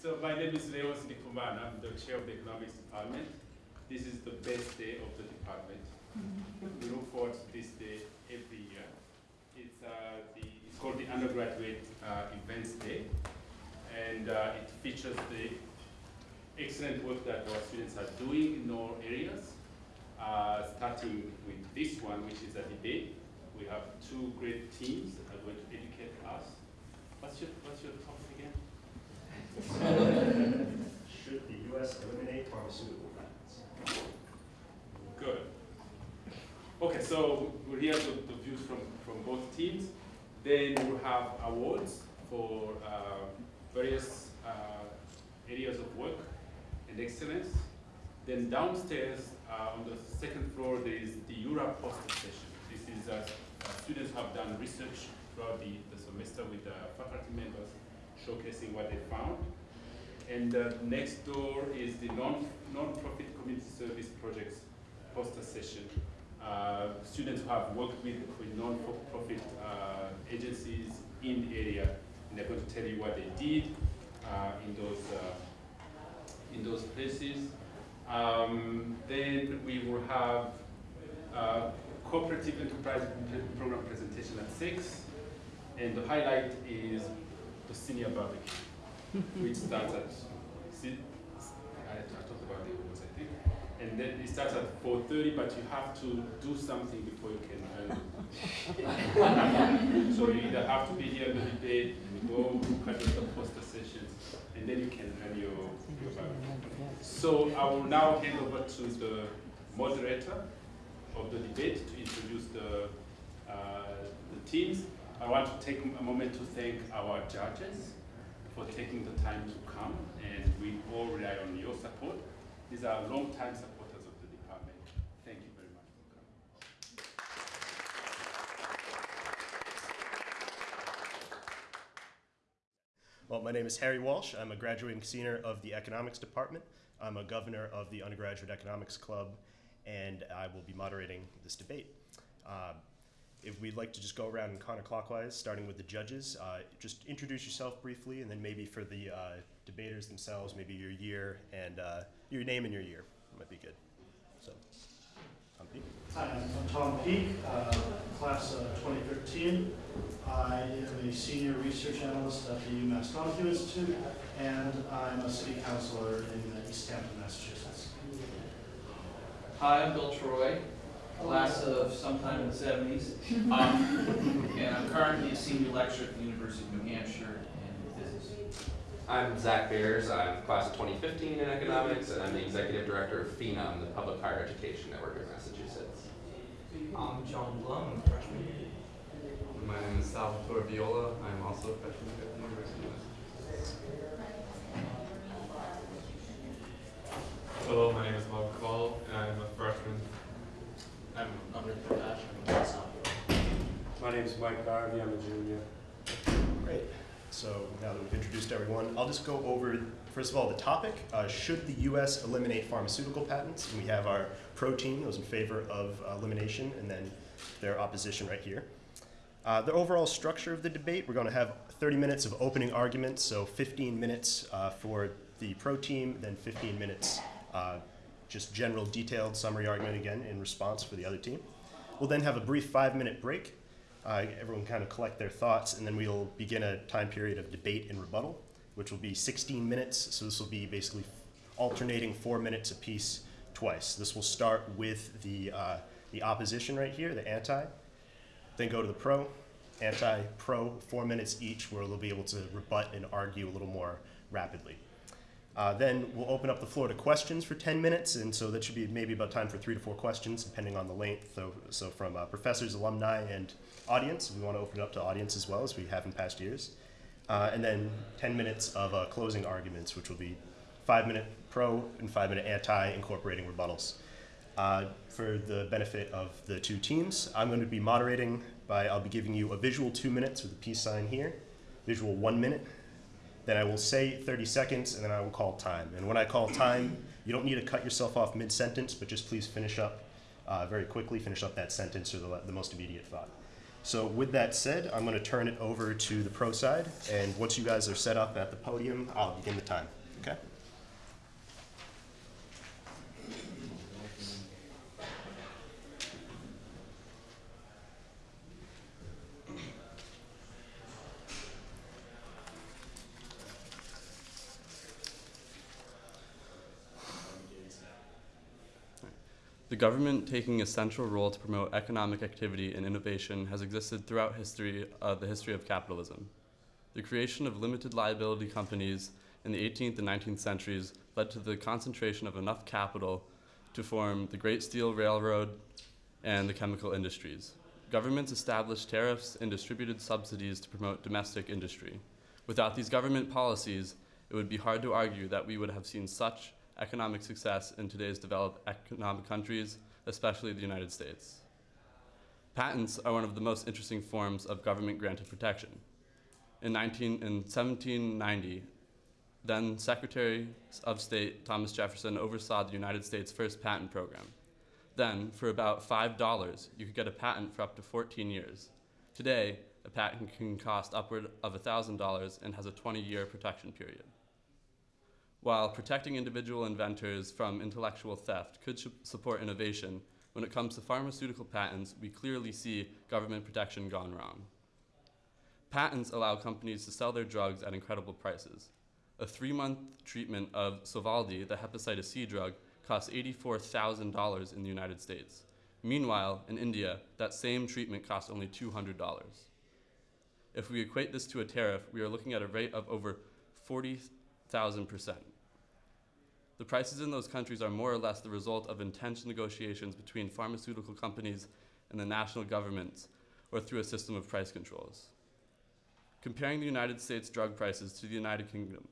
So my name is Léonce Ndikumana. I'm the chair of the economics department. This is the best day of the department. we look forward to this day every year. It's, uh, the, it's called the undergraduate uh, events day, and uh, it features the excellent work that our students are doing in all areas. Uh, starting with this one, which is a debate. We have two great teams that are going to educate us. What's your, what's your topic? Should the U.S. eliminate pharmaceutical patents? Good. Okay, so we'll hear the, the views from, from both teams. Then we'll have awards for uh, various uh, areas of work and excellence. Then downstairs uh, on the second floor, there is the Eura poster session. This is uh, students have done research throughout the, the semester with uh, faculty members showcasing what they found. And uh, next door is the non, non-profit community service projects poster session. Uh, students who have worked with, with non-profit uh, agencies in the area, and they're going to tell you what they did uh, in those uh, in those places. Um, then we will have uh, cooperative enterprise program presentation at six, and the highlight is the senior barbecue, which starts at si- I, I talked about the awards, I think, and then it starts at 4:30, but you have to do something before you can earn. so you either have to be here in the debate, you go look the poster sessions, and then you can earn your, your barbecue. So I will now hand over to the moderator of the debate to introduce the, uh, the teams. I want to take a moment to thank our judges for taking the time to come, and we all rely on your support. These are long-time supporters of the department. Thank you very much for coming. Well, my name is Harry Walsh. I'm a graduating senior of the economics department. I'm a governor of the undergraduate economics club, and I will be moderating this debate. Uh, we'd like to just go around counterclockwise, starting with the judges, uh, just introduce yourself briefly, and then maybe for the uh, debaters themselves, maybe your year and uh, your name and your year might be good. So, Tom Peake. Hi, I'm Tom Peak, uh, class of 2013. I am a senior research analyst at the UMass Donohue Institute, and I'm a city councilor in uh, Easthampton, Massachusetts. Hi, I'm Bill Troy, class of sometime in the seventies. Um, and I'm currently a senior lecturer at the University of New Hampshire in physics. I'm Zac Bears. I'm class of 2015 in economics, and I'm the executive director of PHENOM, the Public Higher Education Network in Massachusetts. I'm John Blum, a freshman. My name is Salvatore Viola. I'm also a freshman at the University of Massachusetts. Hello, my name is Mark Call, and I'm a freshman. I'm Amrit Prakash, I'm a sophomore. My name's Mike Garvey, I'm a junior. Great. So now that we've introduced everyone, I'll just go over, first of all, the topic. Uh, should the U.S. eliminate pharmaceutical patents? And we have our pro team, those in favor of uh, elimination, and then their opposition right here. Uh, the overall structure of the debate, we're going to have 30 minutes of opening arguments, so 15 minutes uh, for the pro team, then 15 minutes uh, just general detailed summary argument again in response for the other team. We'll then have a brief five minute break. Uh, everyone kind of collect their thoughts, and then we'll begin a time period of debate and rebuttal, which will be 16 minutes. So this will be basically alternating four minutes apiece twice. This will start with the, uh, the opposition right here, the anti, then go to the pro, anti, pro, four minutes each, where they'll be able to rebut and argue a little more rapidly. Uh, then we'll open up the floor to questions for 10 minutes, and so that should be maybe about time for three to four questions, depending on the length. So, so from uh, professors, alumni, and audience, we want to open it up to audience as well, as we have in past years. Uh, and then 10 minutes of uh, closing arguments, which will be five minute pro and five minute anti, incorporating rebuttals. Uh, for the benefit of the two teams, I'm going to be moderating by, I'll be giving you a visual two minutes with a peace sign here, visual one minute, then I will say 30 seconds, and then I will call time. And when I call time, you don't need to cut yourself off mid-sentence, but just please finish up uh, very quickly, finish up that sentence or the, the most immediate thought. So with that said, I'm going to turn it over to the pro side, and once you guys are set up at the podium, I'll begin the time. Okay? Government taking a central role to promote economic activity and innovation has existed throughout history, uh, the history of capitalism. The creation of limited liability companies in the 18th and 19th centuries led to the concentration of enough capital to form the Great Steel Railroad and the chemical industries. Governments established tariffs and distributed subsidies to promote domestic industry. Without these government policies, it would be hard to argue that we would have seen such economic success in today's developed economic countries, especially the United States. Patents are one of the most interesting forms of government granted protection. In, 19, in 1790, then Secretary of State Thomas Jefferson oversaw the United States' first patent program. Then, for about $5, you could get a patent for up to 14 years. Today, a patent can cost upward of $1,000 and has a 20 year protection period. While protecting individual inventors from intellectual theft could support innovation, when it comes to pharmaceutical patents, we clearly see government protection gone wrong. Patents allow companies to sell their drugs at incredible prices. A three month treatment of Sovaldi, the hepatitis C drug, costs $84,000 in the United States. Meanwhile, in India, that same treatment costs only $200. If we equate this to a tariff, we are looking at a rate of over 40,000%. The prices in those countries are more or less the result of intense negotiations between pharmaceutical companies and the national governments, or through a system of price controls. Comparing the United States drug prices to the United Kingdom,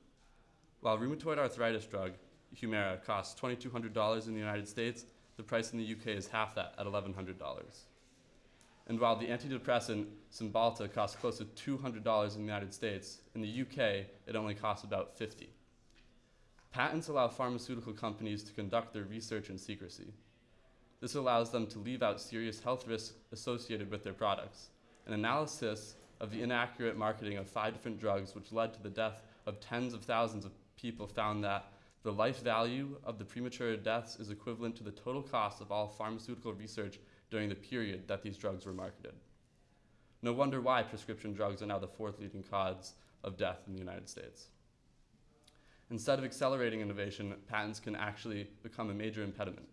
while rheumatoid arthritis drug, Humira, costs $2,200 in the United States, the price in the UK is half that at $1,100. And while the antidepressant Cymbalta costs close to $200 in the United States, in the UK it only costs about 50. Patents allow pharmaceutical companies to conduct their research in secrecy. This allows them to leave out serious health risks associated with their products. An analysis of the inaccurate marketing of five different drugs, which led to the death of tens of thousands of people, found that the life value of the premature deaths is equivalent to the total cost of all pharmaceutical research during the period that these drugs were marketed. No wonder why prescription drugs are now the fourth leading cause of death in the United States. Instead of accelerating innovation, patents can actually become a major impediment.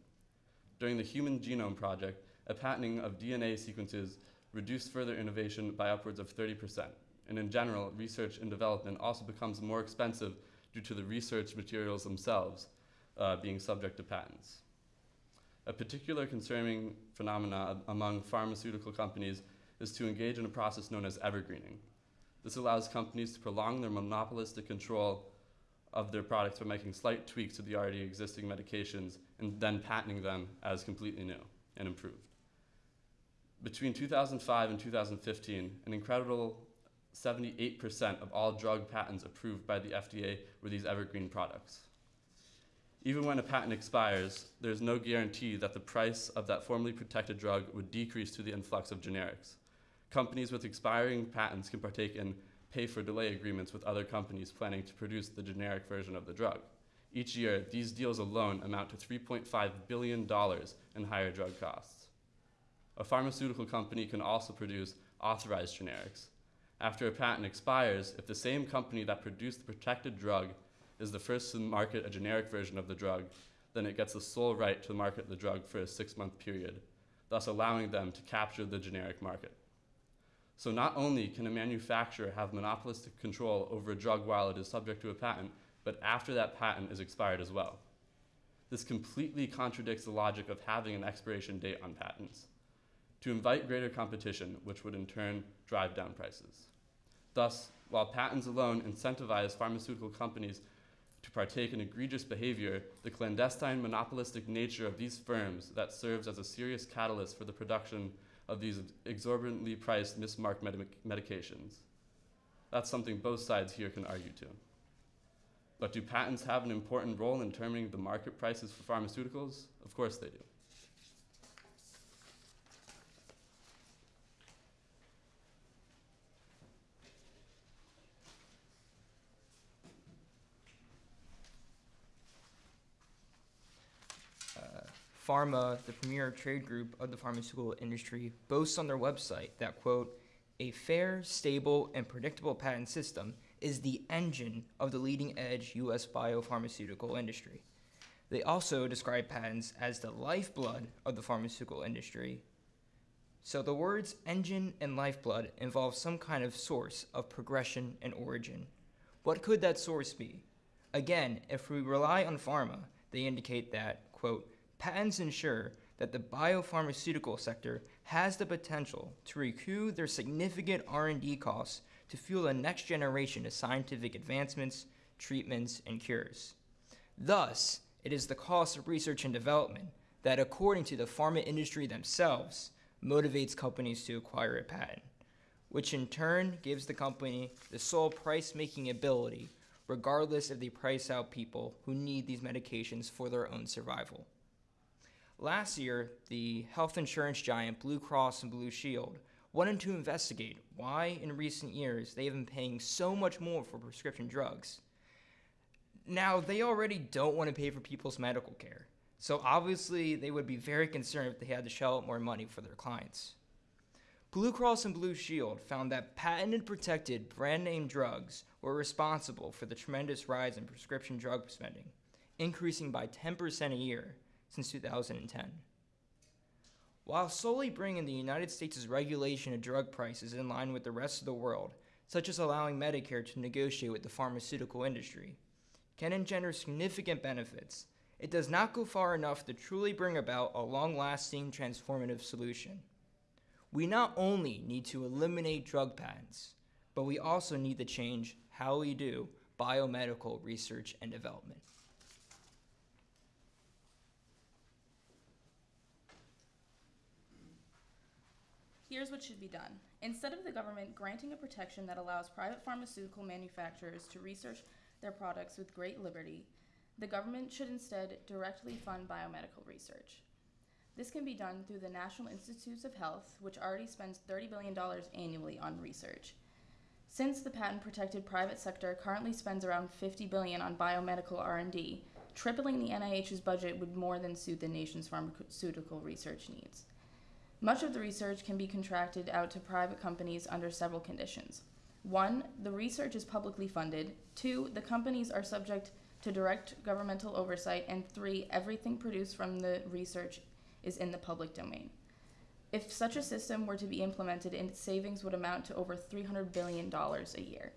During the Human Genome Project, a patenting of DNA sequences reduced further innovation by upwards of 30%. And in general, research and development also becomes more expensive due to the research materials themselves uh, being subject to patents. A particular concerning phenomena among pharmaceutical companies is to engage in a process known as evergreening. This allows companies to prolong their monopolistic control of their products by making slight tweaks to the already existing medications and then patenting them as completely new and improved. Between 2005 and 2015, an incredible 78% of all drug patents approved by the FDA were these evergreen products. Even when a patent expires, there's no guarantee that the price of that formerly protected drug would decrease to the influx of generics. Companies with expiring patents can partake in pay for delay agreements with other companies planning to produce the generic version of the drug. Each year, these deals alone amount to $3.5 billion in higher drug costs. A pharmaceutical company can also produce authorized generics. After a patent expires, if the same company that produced the protected drug is the first to market a generic version of the drug, then it gets the sole right to market the drug for a six month period, thus allowing them to capture the generic market. So not only can a manufacturer have monopolistic control over a drug while it is subject to a patent, but after that patent is expired as well. This completely contradicts the logic of having an expiration date on patents to invite greater competition, which would in turn drive down prices. Thus, while patents alone incentivize pharmaceutical companies to partake in egregious behavior, the clandestine monopolistic nature of these firms that serves as a serious catalyst for the production of these exorbitantly priced mismarked medic- medications. That's something both sides here can argue to. But do patents have an important role in determining the market prices for pharmaceuticals? Of course they do. PhRMA, the premier trade group of the pharmaceutical industry, boasts on their website that, quote, a fair, stable, and predictable patent system is the engine of the leading edge U.S. biopharmaceutical industry. They also describe patents as the lifeblood of the pharmaceutical industry. So the words engine and lifeblood involve some kind of source of progression and origin. What could that source be? Again, if we rely on PhRMA, they indicate that, quote, patents ensure that the biopharmaceutical sector has the potential to recoup their significant R&D costs to fuel the next generation of scientific advancements, treatments, and cures. Thus, it is the cost of research and development that, according to the pharma industry themselves, motivates companies to acquire a patent, which in turn gives the company the sole price making ability, regardless of the price out people who need these medications for their own survival. Last year, the health insurance giant Blue Cross and Blue Shield wanted to investigate why, in recent years, they have been paying so much more for prescription drugs. Now, they already don't want to pay for people's medical care, so obviously they would be very concerned if they had to shell out more money for their clients. Blue Cross and Blue Shield found that patented protected brand name drugs were responsible for the tremendous rise in prescription drug spending, increasing by 10% a year since 2010. While solely bringing the United States' regulation of drug prices in line with the rest of the world, such as allowing Medicare to negotiate with the pharmaceutical industry, can engender significant benefits, it does not go far enough to truly bring about a long lasting transformative solution. We not only need to eliminate drug patents, but we also need to change how we do biomedical research and development. Here's what should be done. Instead of the government granting a protection that allows private pharmaceutical manufacturers to research their products with great liberty, the government should instead directly fund biomedical research. This can be done through the National Institutes of Health, which already spends $30 billion annually on research. Since the patent protected private sector currently spends around 50 billion on biomedical R&D, tripling the NIH's budget would more than suit the nation's pharmaceutical research needs. Much of the research can be contracted out to private companies under several conditions. One, the research is publicly funded. Two, the companies are subject to direct governmental oversight. And three, everything produced from the research is in the public domain. If such a system were to be implemented, its savings would amount to over $300 billion a year,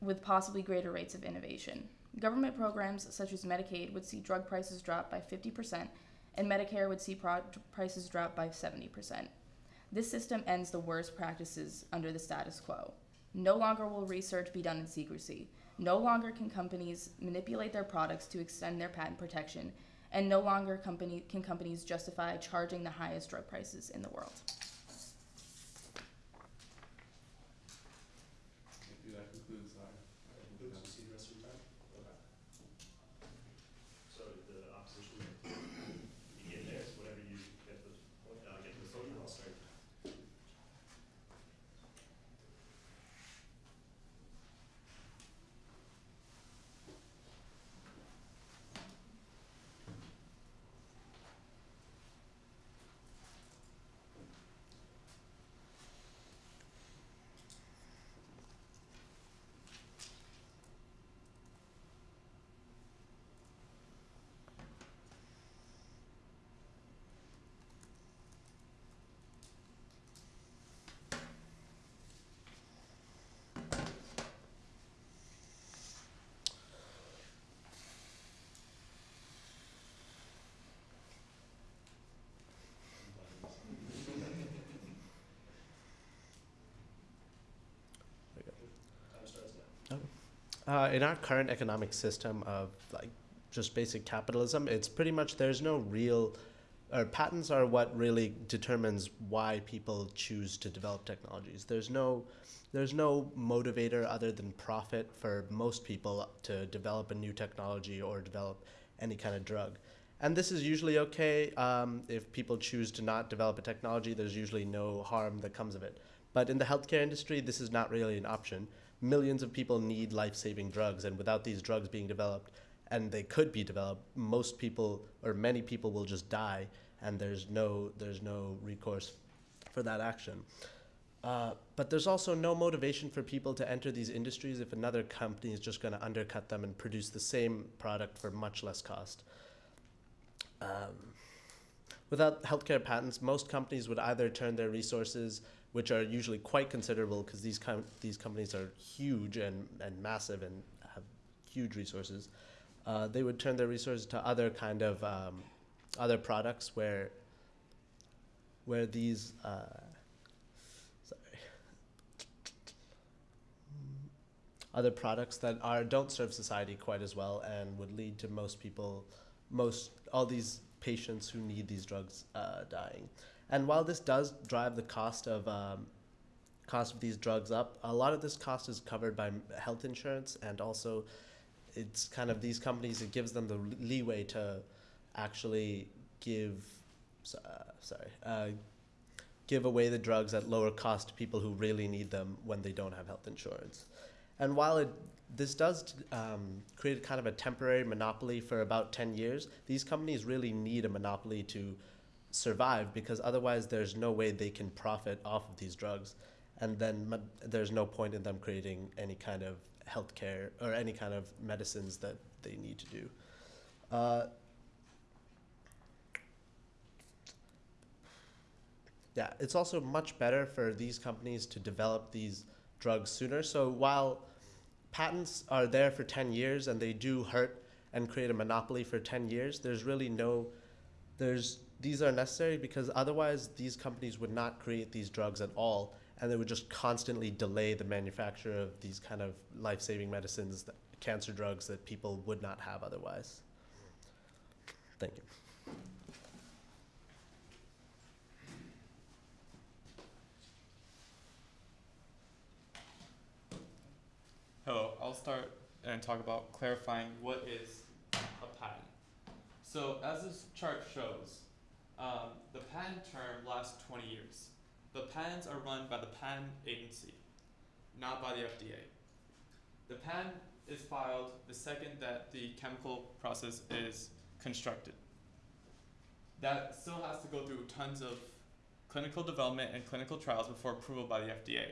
with possibly greater rates of innovation. Government programs such as Medicaid would see drug prices drop by 50%, and Medicare would see prices drop by 70%. This system ends the worst practices under the status quo. No longer will research be done in secrecy. No longer can companies manipulate their products to extend their patent protection, and no longer company, can companies justify charging the highest drug prices in the world. Thank you. That concludes our. our Oops, you see the rest of your time? Okay. So the opposition, you get there, it's whatever you get the, uh, get the podium, I'll start. Time starts now. Uh, in our current economic system of like just basic capitalism, it's pretty much there's no real, or patents are what really determines why people choose to develop technologies. There's no, there's no motivator other than profit for most people to develop a new technology or develop any kind of drug. And this is usually okay um, if people choose to not develop a technology. There's usually no harm that comes of it. But in the healthcare industry, this is not really an option millions of people need life-saving drugs and without these drugs being developed and they could be developed, most people or many people will just die, and there's no there's no recourse for that action. Uh, but there's also no motivation for people to enter these industries if another company is just going to undercut them and produce the same product for much less cost. Um, without healthcare patents, most companies would either turn their resources, which are usually quite considerable because these, com- these companies are huge and, and massive and have huge resources, uh, they would turn their resources to other kind of um, other products where where these uh, sorry. Other products that are don't serve society quite as well and would lead to most people most all these patients who need these drugs uh, dying and while this does drive the cost of um, cost of these drugs up a lot of this cost is covered by health insurance and also it's kind of these companies it gives them the leeway to actually give uh, sorry uh, give away the drugs at lower cost to people who really need them when they don't have health insurance. And while it this does um, create kind of a temporary monopoly for about 10 years these companies really need a monopoly to survive because otherwise there's no way they can profit off of these drugs and then there's no point in them creating any kind of healthcare or any kind of medicines that they need to do. Uh, yeah, it's also much better for these companies to develop these drugs sooner. So while patents are there for 10 years and they do hurt and create a monopoly for 10 years, there's really no, there's, these are necessary because otherwise these companies would not create these drugs at all and they would just constantly delay the manufacture of these kind of life-saving medicines, that, cancer drugs that people would not have otherwise. Thank you. Hello, I'll start and talk about clarifying what is a patent. So as this chart shows, um, the patent term lasts 20 years. The patents are run by the patent agency, not by the FDA. The patent is filed the second that the chemical process is constructed. That still has to go through tons of clinical development and clinical trials before approval by the FDA.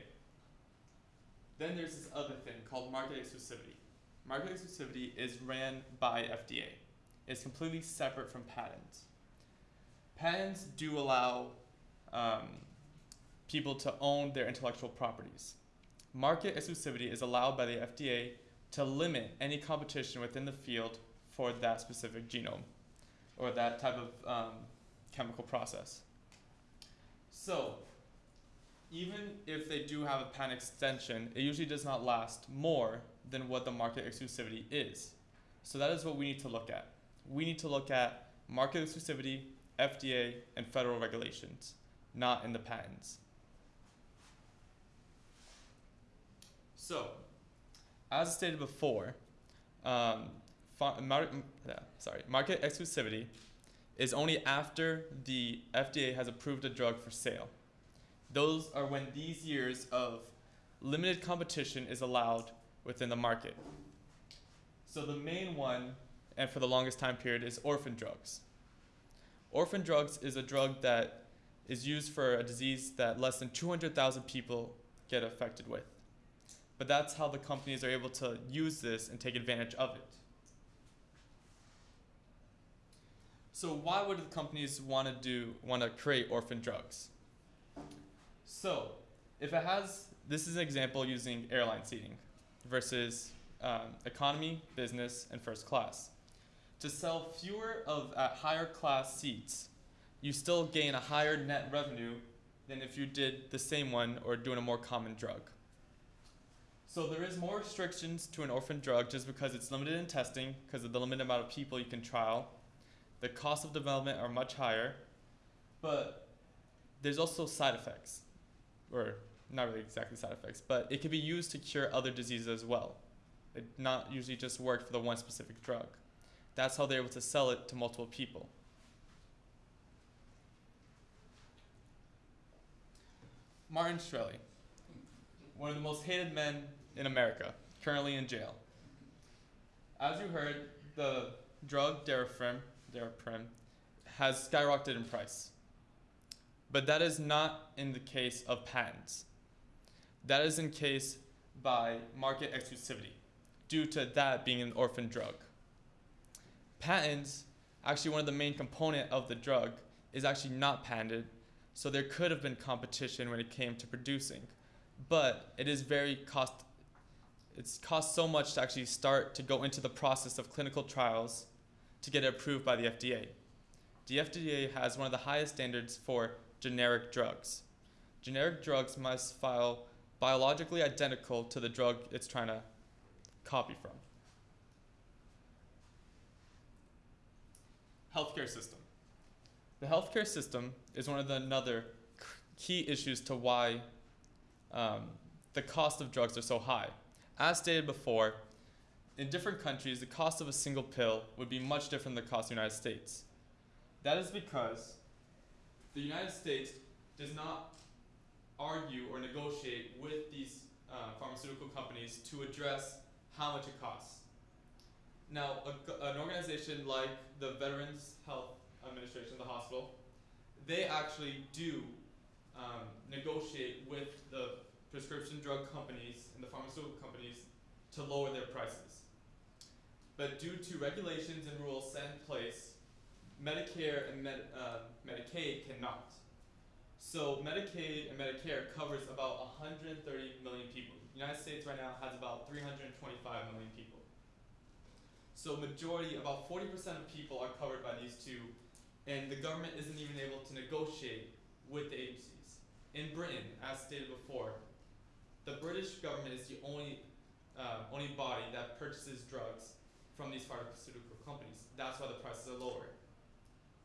Then there's this other thing called market exclusivity. Market exclusivity is ran by FDA. It's completely separate from patents. Patents do allow um, people to own their intellectual properties. Market exclusivity is allowed by the FDA to limit any competition within the field for that specific genome or that type of um, chemical process. So, even if they do have a patent extension, it usually does not last more than what the market exclusivity is. So that is what we need to look at. We need to look at market exclusivity, FDA, and federal regulations, not in the patents. So, as stated before, um, mar- sorry, market exclusivity is only after the FDA has approved a drug for sale. Those are when these years of limited competition is allowed within the market. So the main one, and for the longest time period, is orphan drugs. Orphan drugs is a drug that is used for a disease that less than 200,000 people get affected with. But that's how the companies are able to use this and take advantage of it. So why would the companies want to do want to create orphan drugs? So, if it has, this is an example using airline seating versus um, economy, business, and first class. To sell fewer of at higher class seats, you still gain a higher net revenue than if you did the same one or doing a more common drug. So there is more restrictions to an orphan drug just because it's limited in testing because of the limited amount of people you can trial. The cost of development are much higher, but there's also side effects or not really exactly side effects, but it can be used to cure other diseases as well. It not usually just work for the one specific drug. That's how they're able to sell it to multiple people. Martin Shkreli, one of the most hated men in America, currently in jail. As you heard, the drug Daraprim, Daraprim has skyrocketed in price. But that is not in the case of patents. That is in case by market exclusivity, due to that being an orphan drug. Patents, actually one of the main component of the drug, is actually not patented, so there could have been competition when it came to producing. But it is very cost it's cost so much to actually start to go into the process of clinical trials to get it approved by the FDA. The FDA has one of the highest standards for generic drugs. Generic drugs must file biologically identical to the drug it's trying to copy from. Healthcare system. The healthcare system is one of the another key issues to why um, the cost of drugs are so high. As stated before, in different countries, the cost of a single pill would be much different than the cost of the United States. That is because the United States does not argue or negotiate with these uh, pharmaceutical companies to address how much it costs. Now, a, an organization like the Veterans Health Administration, the hospital, they actually do um, negotiate with the prescription drug companies and the pharmaceutical companies to lower their prices. But due to regulations and rules set in place, Medicare and Med, uh, Medicaid cannot. So Medicaid and Medicare covers about 130 million people. The United States right now has about 325 million people. So majority, about 40% of people are covered by these two, and the government isn't even able to negotiate with the agencies. In Britain, as stated before, the British government is the only uh, only body that purchases drugs from these pharmaceutical companies. That's why the prices are lower.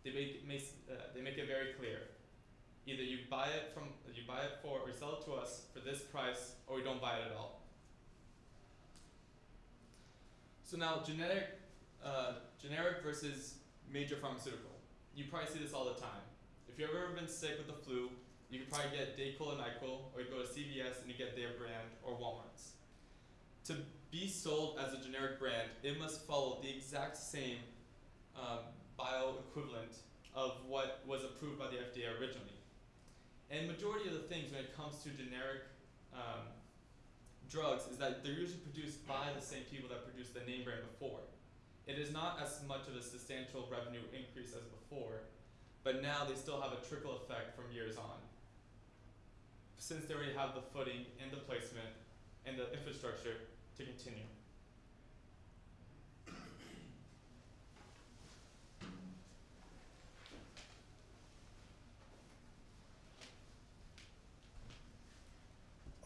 They make, uh, they make it very clear. Either you buy it from you buy it for or sell it to us for this price, or we don't buy it at all. So now generic, uh, generic versus major pharmaceutical. You probably see this all the time. If you've ever been sick with the flu, you could probably get Dayquil and NyQuil, or you go to CVS and you get their brand or Walmart's. To be sold as a generic brand, it must follow the exact same um, bioequivalent of what was approved by the FDA originally. And majority of the things when it comes to generic um, drugs is that they're usually produced by the same people that produced the name brand before. It is not as much of a substantial revenue increase as before, but now they still have a trickle effect from years on. Since they already have the footing and the placement and the infrastructure to continue.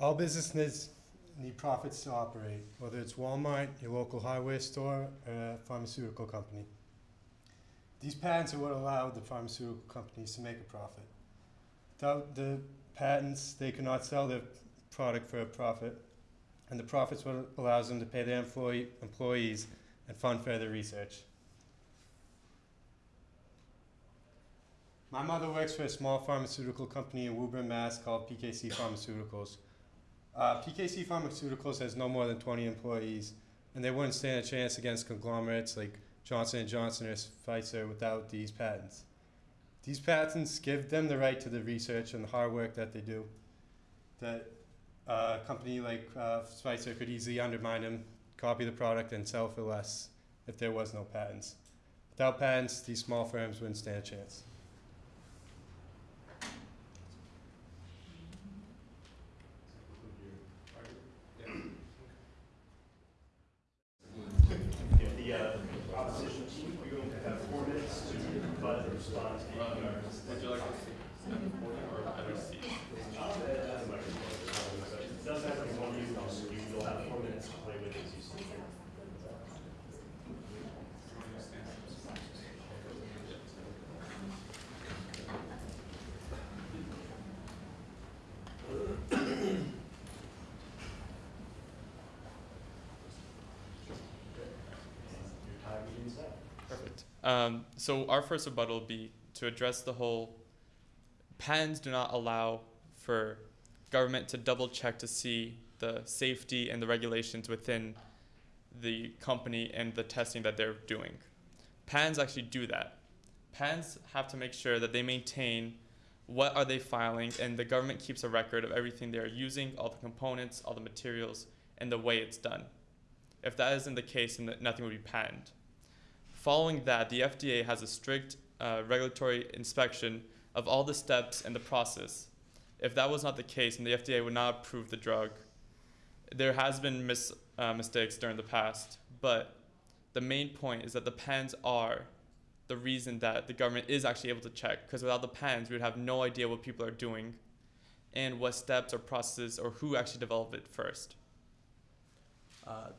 All businesses need profits to operate, whether it's Walmart, your local hardware store, or a pharmaceutical company. These patents are what allow the pharmaceutical companies to make a profit. Without the patents, they cannot sell their product for a profit, and the profits what allows them to pay their employee, employees and fund further research. My mother works for a small pharmaceutical company in Woburn, Mass. called PKC Pharmaceuticals. Uh, PKC Pharmaceuticals has no more than 20 employees, and they wouldn't stand a chance against conglomerates like Johnson & Johnson or Pfizer without these patents. These patents give them the right to the research and the hard work that they do. That a company like uh, Pfizer could easily undermine them, copy the product, and sell for less if there was no patents. Without patents, these small firms wouldn't stand a chance. If the uh, opposition team, we're going to have four minutes to rebut and respond to the arguments. Would you like to see or better see? It does have like one use, you will have four minutes to play with as you see fit. Your time begins now. Perfect. Um, so our first rebuttal will be to address the whole patents do not allow for government to double check to see the safety and the regulations within the company and the testing that they're doing. Patents actually do that. Patents have to make sure that they maintain what are they filing and the government keeps a record of everything they're using, all the components, all the materials, and the way it's done. If that isn't the case, then nothing would be patented. Following that, the FDA has a strict uh, regulatory inspection of all the steps in the process. If that was not the case, then the FDA would not approve the drug. There has been mis- uh, mistakes during the past, but the main point is that the patents are the reason that the government is actually able to check. Because without the patents, we would have no idea what people are doing and what steps or processes or who actually developed it first. Uh,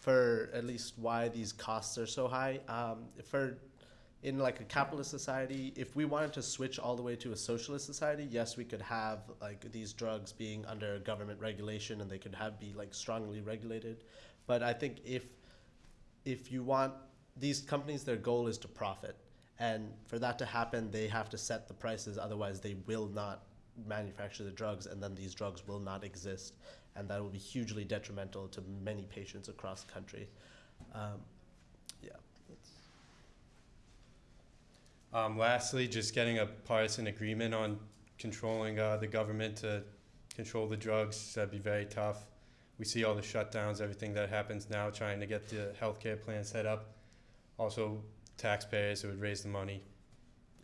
for at least why these costs are so high. Um, for in like a capitalist society, if we wanted to switch all the way to a socialist society, yes, we could have like these drugs being under government regulation and they could have be like strongly regulated. But I think if if you want these companies, their goal is to profit, and for that to happen, they have to set the prices. Otherwise, they will not manufacture the drugs, and then these drugs will not exist, and that will be hugely detrimental to many patients across the country. Um, yeah. Um, lastly, just getting a partisan agreement on controlling uh, the government to control the drugs, that'd be very tough. We see all the shutdowns, everything that happens now, trying to get the healthcare plan set up. Also, taxpayers, it would raise the money,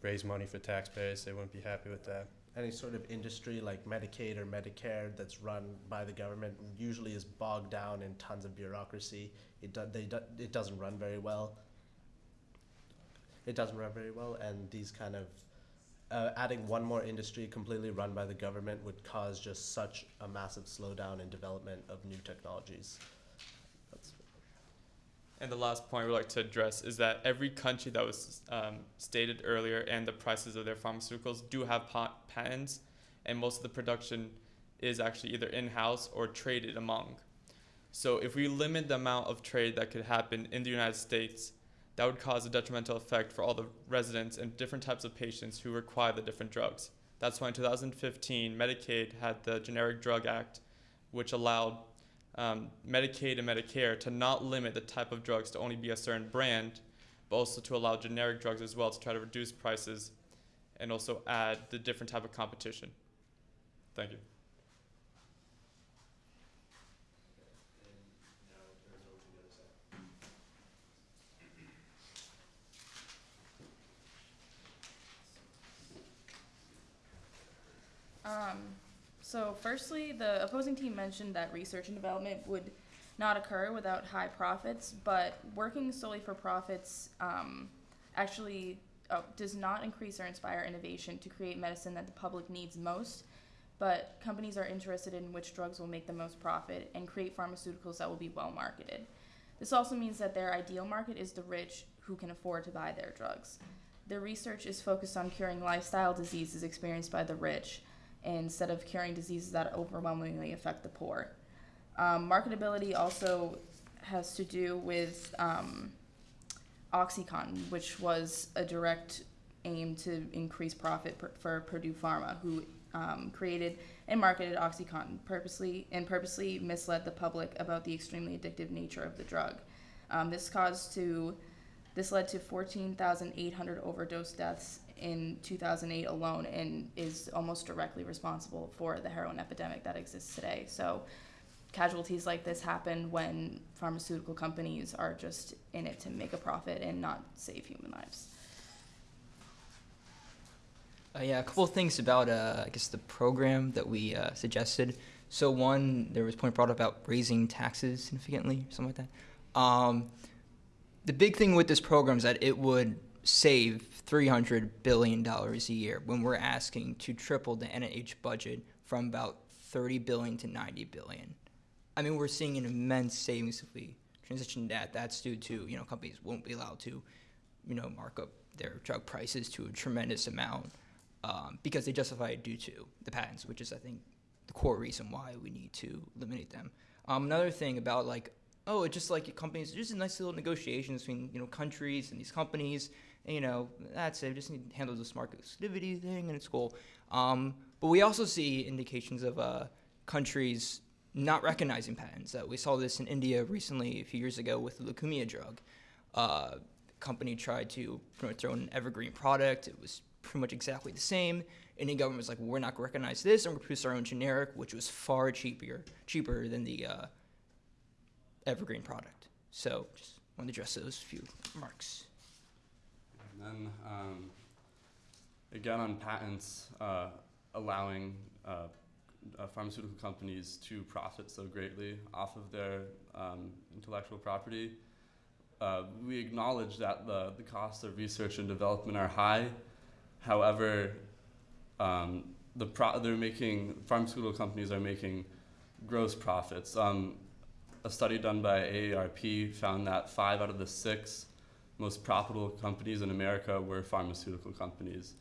raise money for taxpayers, they wouldn't be happy with that. Any sort of industry like Medicaid or Medicare that's run by the government usually is bogged down in tons of bureaucracy. It do, they do, it doesn't run very well. It doesn't run very well, and these kind of uh, adding one more industry completely run by the government would cause just such a massive slowdown in development of new technologies. And the last point we'd like to address is that every country that was um, stated earlier and the prices of their pharmaceuticals do have pa- patents, and most of the production is actually either in house or traded among. So, if we limit the amount of trade that could happen in the United States, that would cause a detrimental effect for all the residents and different types of patients who require the different drugs. That's why in 2015, Medicaid had the Generic Drug Act, which allowed um, Medicaid and Medicare to not limit the type of drugs to only be a certain brand, but also to allow generic drugs as well to try to reduce prices and also add the different type of competition. Thank you. Um, so firstly, the opposing team mentioned that research and development would not occur without high profits, but working solely for profits um, actually uh, does not increase or inspire innovation to create medicine that the public needs most. But companies are interested in which drugs will make the most profit and create pharmaceuticals that will be well marketed. This also means that their ideal market is the rich who can afford to buy their drugs. Their research is focused on curing lifestyle diseases experienced by the rich instead of curing diseases that overwhelmingly affect the poor. Um, marketability also has to do with um, OxyContin, which was a direct aim to increase profit per, for Purdue Pharma, who um, created and marketed OxyContin purposely and purposely misled the public about the extremely addictive nature of the drug. Um, this caused to this led to 14,800 overdose deaths in 2008 alone and is almost directly responsible for the heroin epidemic that exists today. So, casualties like this happen when pharmaceutical companies are just in it to make a profit and not save human lives. Uh, yeah, a couple of things about uh, I guess the program that we uh, suggested. So one, there was a point brought up about raising taxes significantly, something like that. Um, the big thing with this program is that it would save $300 billion a year when we're asking to triple the NIH budget from about 30 billion to 90 billion. I mean, we're seeing an immense savings if we transition that. That's due to, you know, companies won't be allowed to, you know, mark up their drug prices to a tremendous amount um, because they justify it due to the patents, which is, I think, the core reason why we need to eliminate them. Um, another thing about like, oh, it's just like companies, just a nice little negotiation between you know countries and these companies. And, you know, that's it. We just need to handle this market exclusivity thing, and it's cool. Um, but we also see indications of uh, countries not recognizing patents. Uh, we saw this in India recently, a few years ago, with the leukemia drug. Uh, company tried to promote their own evergreen product. It was pretty much exactly the same. Indian government was like, well, we're not going to recognize this, and we're produce our own generic, which was far cheaper, cheaper than the uh, evergreen product. So just want to address those few remarks. And then, um, again, on patents, uh, allowing uh, pharmaceutical companies to profit so greatly off of their um, intellectual property. Uh, we acknowledge that the, the costs of research and development are high. However, um, the they're making pharmaceutical companies are making gross profits. Um, a study done by AARP found that five out of the six most profitable companies in America were pharmaceutical companies.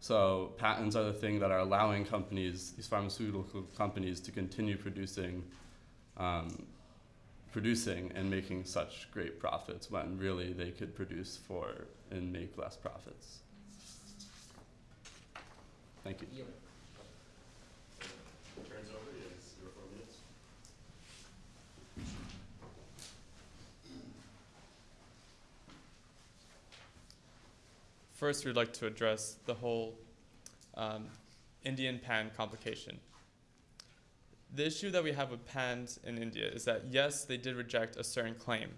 So patents are the thing that are allowing companies, these pharmaceutical companies, to continue producing, um, producing and making such great profits when really they could produce for and make less profits. Thank you. Turns over, yes, your four minutes. First, we'd like to address the whole um, Indian pan complication. The issue that we have with pans in India is that yes, they did reject a certain claim,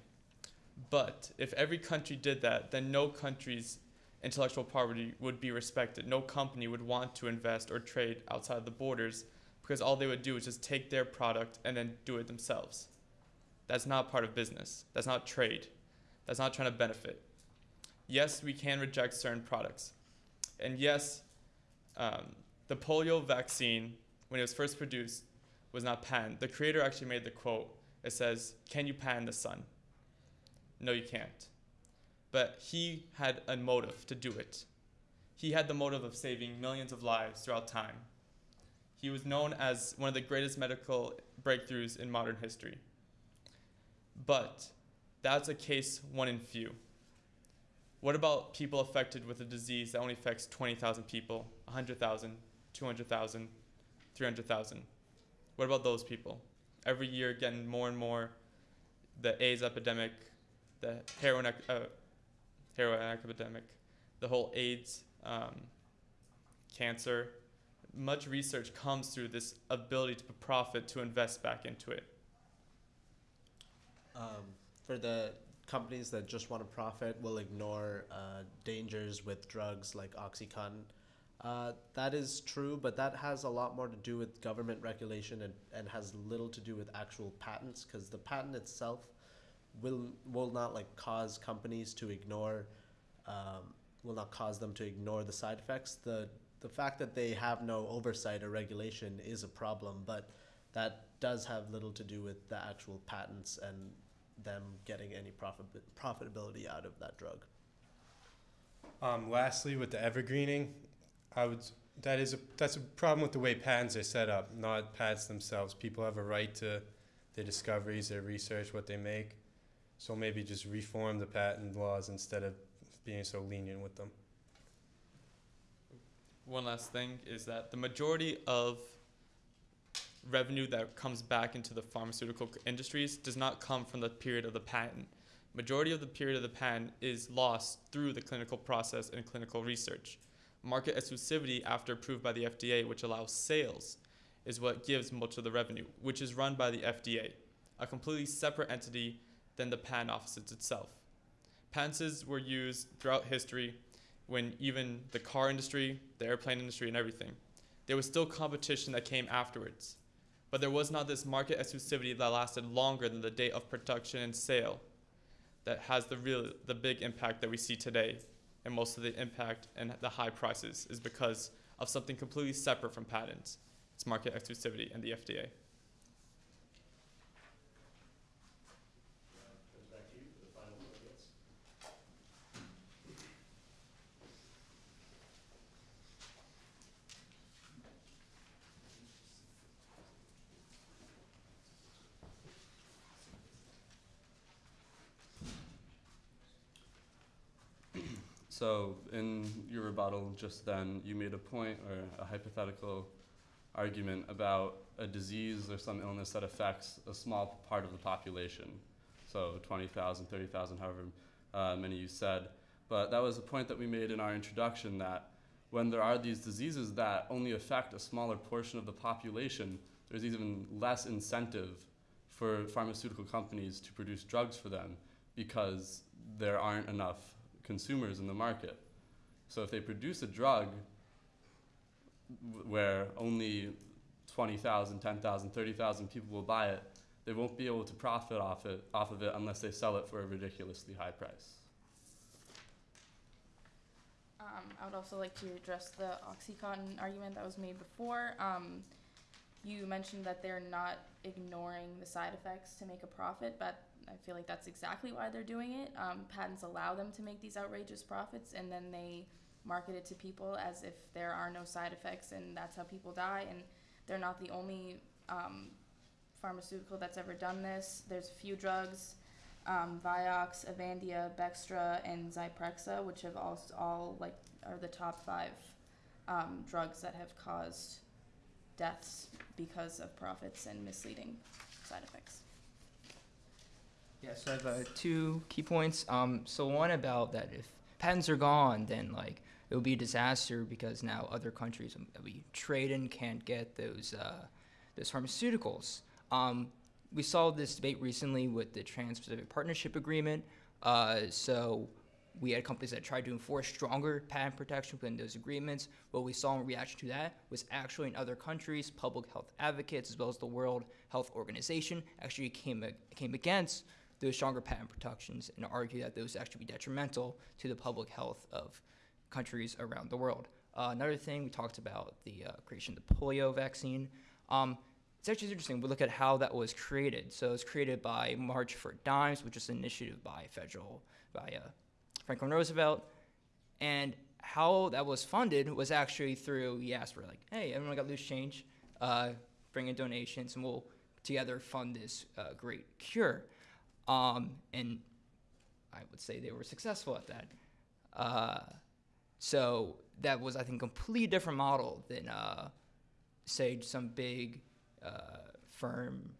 but if every country did that, then no country's intellectual property would be respected. No company would want to invest or trade outside the borders because all they would do is just take their product and then do it themselves. That's not part of business. That's not trade. That's not trying to benefit yes, we can reject certain products. And yes, um, the polio vaccine, when it was first produced, was not patented. The creator actually made the quote. It says, Can you patent the sun? No, you can't. But he had a motive to do it. He had the motive of saving millions of lives throughout time. He was known as one of the greatest medical breakthroughs in modern history. But that's a case one in few. What about people affected with a disease that only affects 20,000 people, 100,000, 200,000, 300,000? What about those people? Every year, getting more and more, the AIDS epidemic, the heroin, uh, heroin epidemic, the whole AIDS, um, cancer. Much research comes through this ability to profit to invest back into it. Um, for the companies that just want to profit will ignore uh, dangers with drugs like OxyContin. Uh, that is true, but that has a lot more to do with government regulation and, and has little to do with actual patents because the patent itself will will not like cause companies to ignore um, will not cause them to ignore the side effects. The the fact that they have no oversight or regulation is a problem, but that does have little to do with the actual patents and them getting any profit profitability out of that drug. Um, lastly, with the evergreening, I would that is a that's a problem with the way patents are set up, not patents themselves. People have a right to their discoveries, their research, what they make. So maybe just reform the patent laws instead of being so lenient with them. One last thing is that the majority of revenue that comes back into the pharmaceutical industries does not come from the period of the patent. Majority of the period of the patent is lost through the clinical process and clinical research. Market exclusivity after approved by the FDA, which allows sales, is what gives much of the revenue, which is run by the FDA, a completely separate entity than the patent offices itself. Patents were used throughout history when even the car industry, the airplane industry, and everything. There was still competition that came afterwards but there was not this market exclusivity that lasted longer than the date of production and sale that has the real the big impact that we see today. And most of the impact and the high prices is because of something completely separate from patents. It's market exclusivity and the fda Comes back to you for the final four minutes. So, in your rebuttal just then, you made a point or a hypothetical argument about a disease or some illness that affects a small part of the population. So 20,000, 30,000, however uh, many you said. But that was a point that we made in our introduction that when there are these diseases that only affect a smaller portion of the population, there's even less incentive for pharmaceutical companies to produce drugs for them because there aren't enough consumers in the market. So if they produce a drug where only 20,000, 10,000, 30,000 people will buy it, they won't be able to profit off it off of it unless they sell it for a ridiculously high price. Um, I would also like to address the OxyContin argument that was made before. Um, you mentioned that they're not ignoring the side effects to make a profit, but I feel like that's exactly why they're doing it. Um, patents allow them to make these outrageous profits, and then they market it to people as if there are no side effects, and that's how people die. And they're not the only um, pharmaceutical that's ever done this. There's a few drugs um, Vioxx, Avandia, Bextra, and Zyprexa, which have all, all like are the top five um, drugs that have caused deaths because of profits and misleading side effects. Yeah, so I have uh, two key points. Um, so one about that if patents are gone, then like it would be a disaster because now other countries that we trade in can't get those uh, those pharmaceuticals. Um, we saw this debate recently with the Trans-Pacific Partnership Agreement. Uh, so we had companies that tried to enforce stronger patent protection within those agreements. What we saw in reaction to that was actually in other countries, public health advocates as well as the World Health Organization actually came came against those stronger patent protections and argued that those actually be detrimental to the public health of countries around the world. Uh, another thing we talked about the uh, creation of the polio vaccine. Um, it's actually interesting. We look at how that was created. So it was created by March of Dimes, which is an initiative by federal by uh, Franklin Roosevelt, and how that was funded was actually through he asked for like, hey, everyone got loose change, uh, bring in donations, and we'll together fund this uh, great cure. Um, and I would say they were successful at that. Uh, so that was, I think, a completely different model than, uh, say, some big uh, firm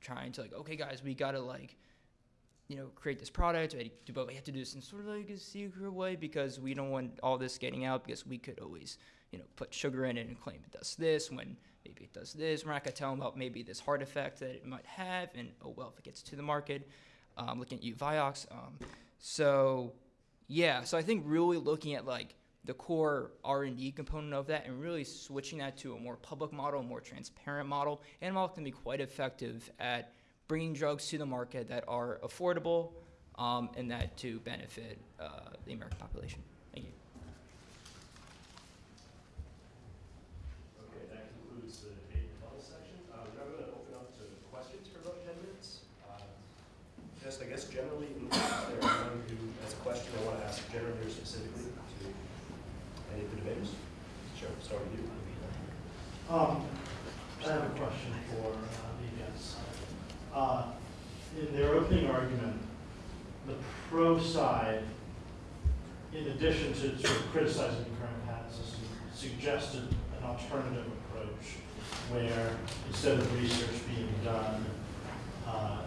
trying to like, okay, guys, we gotta like, you know, create this product, but we have to do this in sort of like a secret way because we don't want all this getting out because we could always, you know, put sugar in it and claim it does this when maybe it does this. We're not gonna tell them about maybe this heart effect that it might have, and oh well, if it gets to the market. Um, looking at you, Vioxx. Um, so yeah, so I think really looking at like the core R&D component of that and really switching that to a more public model, more transparent model, and model can be quite effective at bringing drugs to the market that are affordable um, and that to benefit uh, the American population. Thank you. Okay, that concludes the debate and rebuttal section. Uh, we're now going to open up to questions for about 10 minutes. Uh, just, I guess, generally, if there anyone who has a question they want to ask generally or specifically to any of the debaters? Sure, start with you. Um, I have a question for uh, the guests. Uh, in their opening argument, the pro side, in addition to sort of criticizing the current patent system, suggested an alternative approach where instead of research being done uh,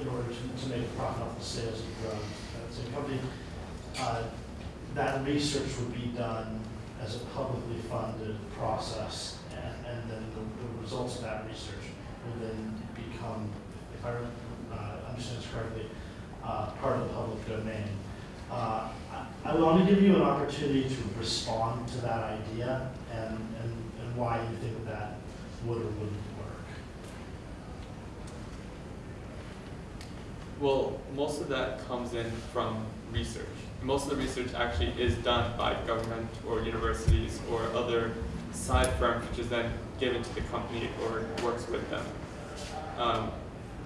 in order to, to make a profit off the sales of the drug, that's a company, uh, that research would be done as a publicly funded process, and, and then the, the results of that research would then become, if I uh, understand this correctly, uh, part of the public domain. Uh, I, I want to give you an opportunity to respond to that idea and, and, and why you think that would or wouldn't work. Well, most of that comes in from research. Most of the research actually is done by government or universities or other side firms, which is then given to the company or works with them. Um,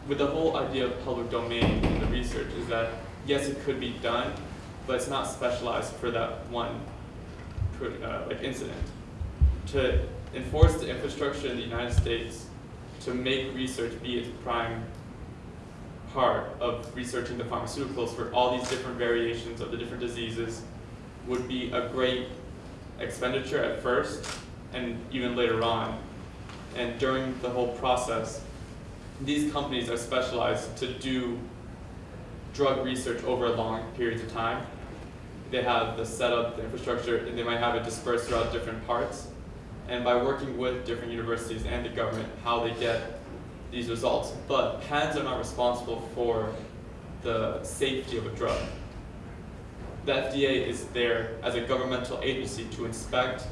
with the whole idea of public domain in the research is that yes, it could be done, but it's not specialized for that one uh, like incident. To enforce the infrastructure in the United States to make research be its prime part of researching the pharmaceuticals for all these different variations of the different diseases would be a great expenditure at first and even later on and during the whole process, these companies are specialized to do drug research over long periods of time. They have the setup, the infrastructure, and they might have it dispersed throughout different parts. And by working with different universities and the government, how they get these results. But patents are not responsible for the safety of a drug. The FDA is there as a governmental agency to inspect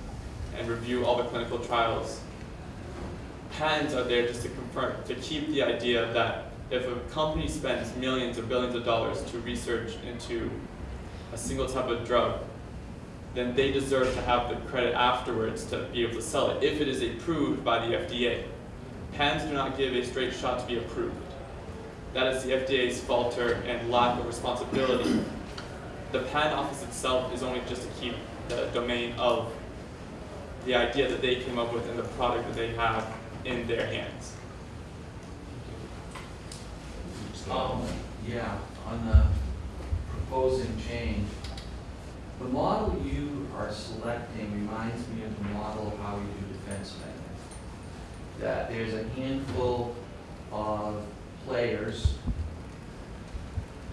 and review all the clinical trials. Patents are there just to confirm, to keep the idea that if a company spends millions or billions of dollars to research into a single type of drug, then they deserve to have the credit afterwards to be able to sell it if it is approved by the FDA. Patents do not give a straight shot to be approved. That is the FDA's falter and lack of responsibility. The patent office itself is only just to keep the domain of the idea that they came up with and the product that they have in their hands. Um, yeah, on the proposing change, the model you are selecting reminds me of the model of how we do defense spending. That there's a handful of players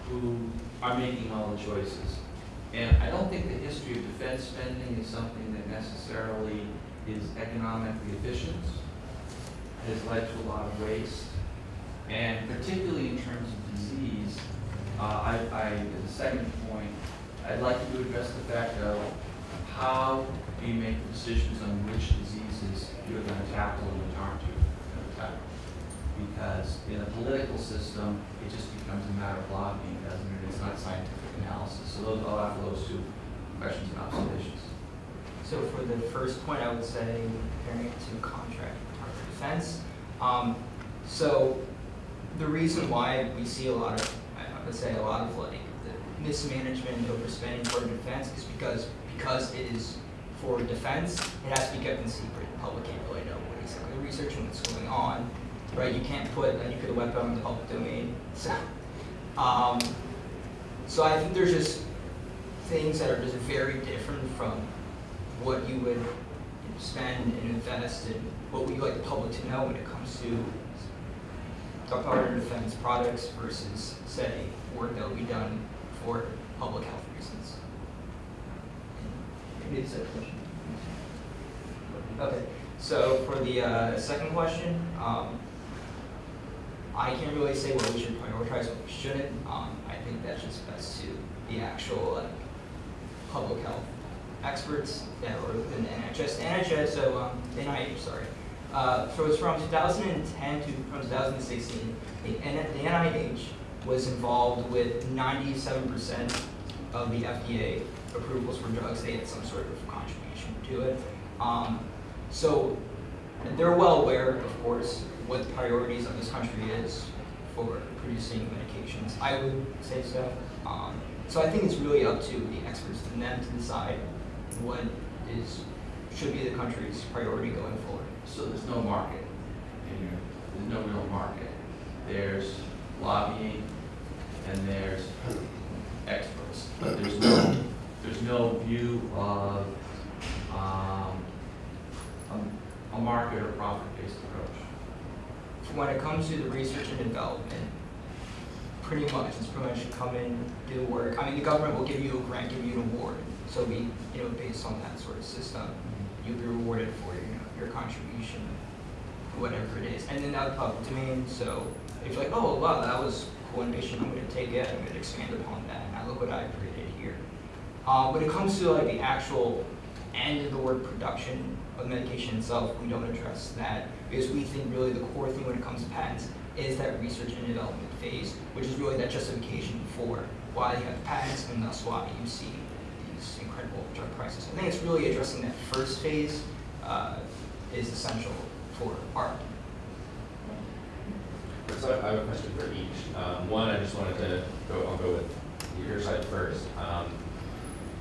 who are making all the choices. And I don't think the history of defense spending is something that necessarily is economically efficient. Has led to a lot of waste. And particularly in terms of disease, uh, I, I, a second point, I'd like you to address the fact of how do you make decisions on which diseases you're gonna tackle and which aren't you gonna tackle? Because in a political system, it just becomes a matter of lobbying, doesn't it? It's not scientific analysis. So those, I'll have those two questions and observations. So for the first point, I would say comparing it to contract Defense. Um, so the reason why we see a lot of, I would say a lot of like the mismanagement, overspending for defense is because because it is for defense, it has to be kept in secret. The public can't really know what exactly the research and what's going on, right? You can't put a weapon in the public domain. So, um, so I think there's just things that are just very different from what you would spend and invest in what would you like the public to know when it comes to Department of Defense products versus, say, work that will be done for public health reasons. Maybe it's a question. Okay, so for the uh, second question, um, I can't really say what we should prioritize, what we shouldn't. Um, I think that's just best to the actual like, public health experts that were within the NHS. NHS, so um, NIH, sorry. Uh, so it's from 2010 to from 2016. The, the NIH was involved with 97% of the FDA approvals for drugs. They had some sort of contribution to it. Um, so they're well aware, of course, what the priorities of this country is for producing medications. I would say so. Um, so I think it's really up to the experts and them to decide what is should be the country's priority going forward. So there's no market in your, there's no real market. There's lobbying and there's experts, but there's no, there's no view of, um, a, a market or profit-based approach. When it comes to the research and development, pretty much it's pretty much come in, do work. I mean, the government will give you a grant, give you an award. So we, you know, based on that sort of system, you'll be rewarded for you know, your contribution, whatever it is. And then that's public domain. So if you're like, oh wow, that was cool innovation, I'm going to take it, I'm going to expand upon that. Now look what I created here. Um, when it comes to like the actual end of the word production of medication itself, we don't address that because we think really the core thing when it comes to patents is that research and development phase, which is really that justification for why you have patents and thus why you see these incredible drug prices. I think it's really addressing that first phase uh, is essential for art. So I have a question for each. Um, one, I just wanted to go, I'll go with your side first. Um,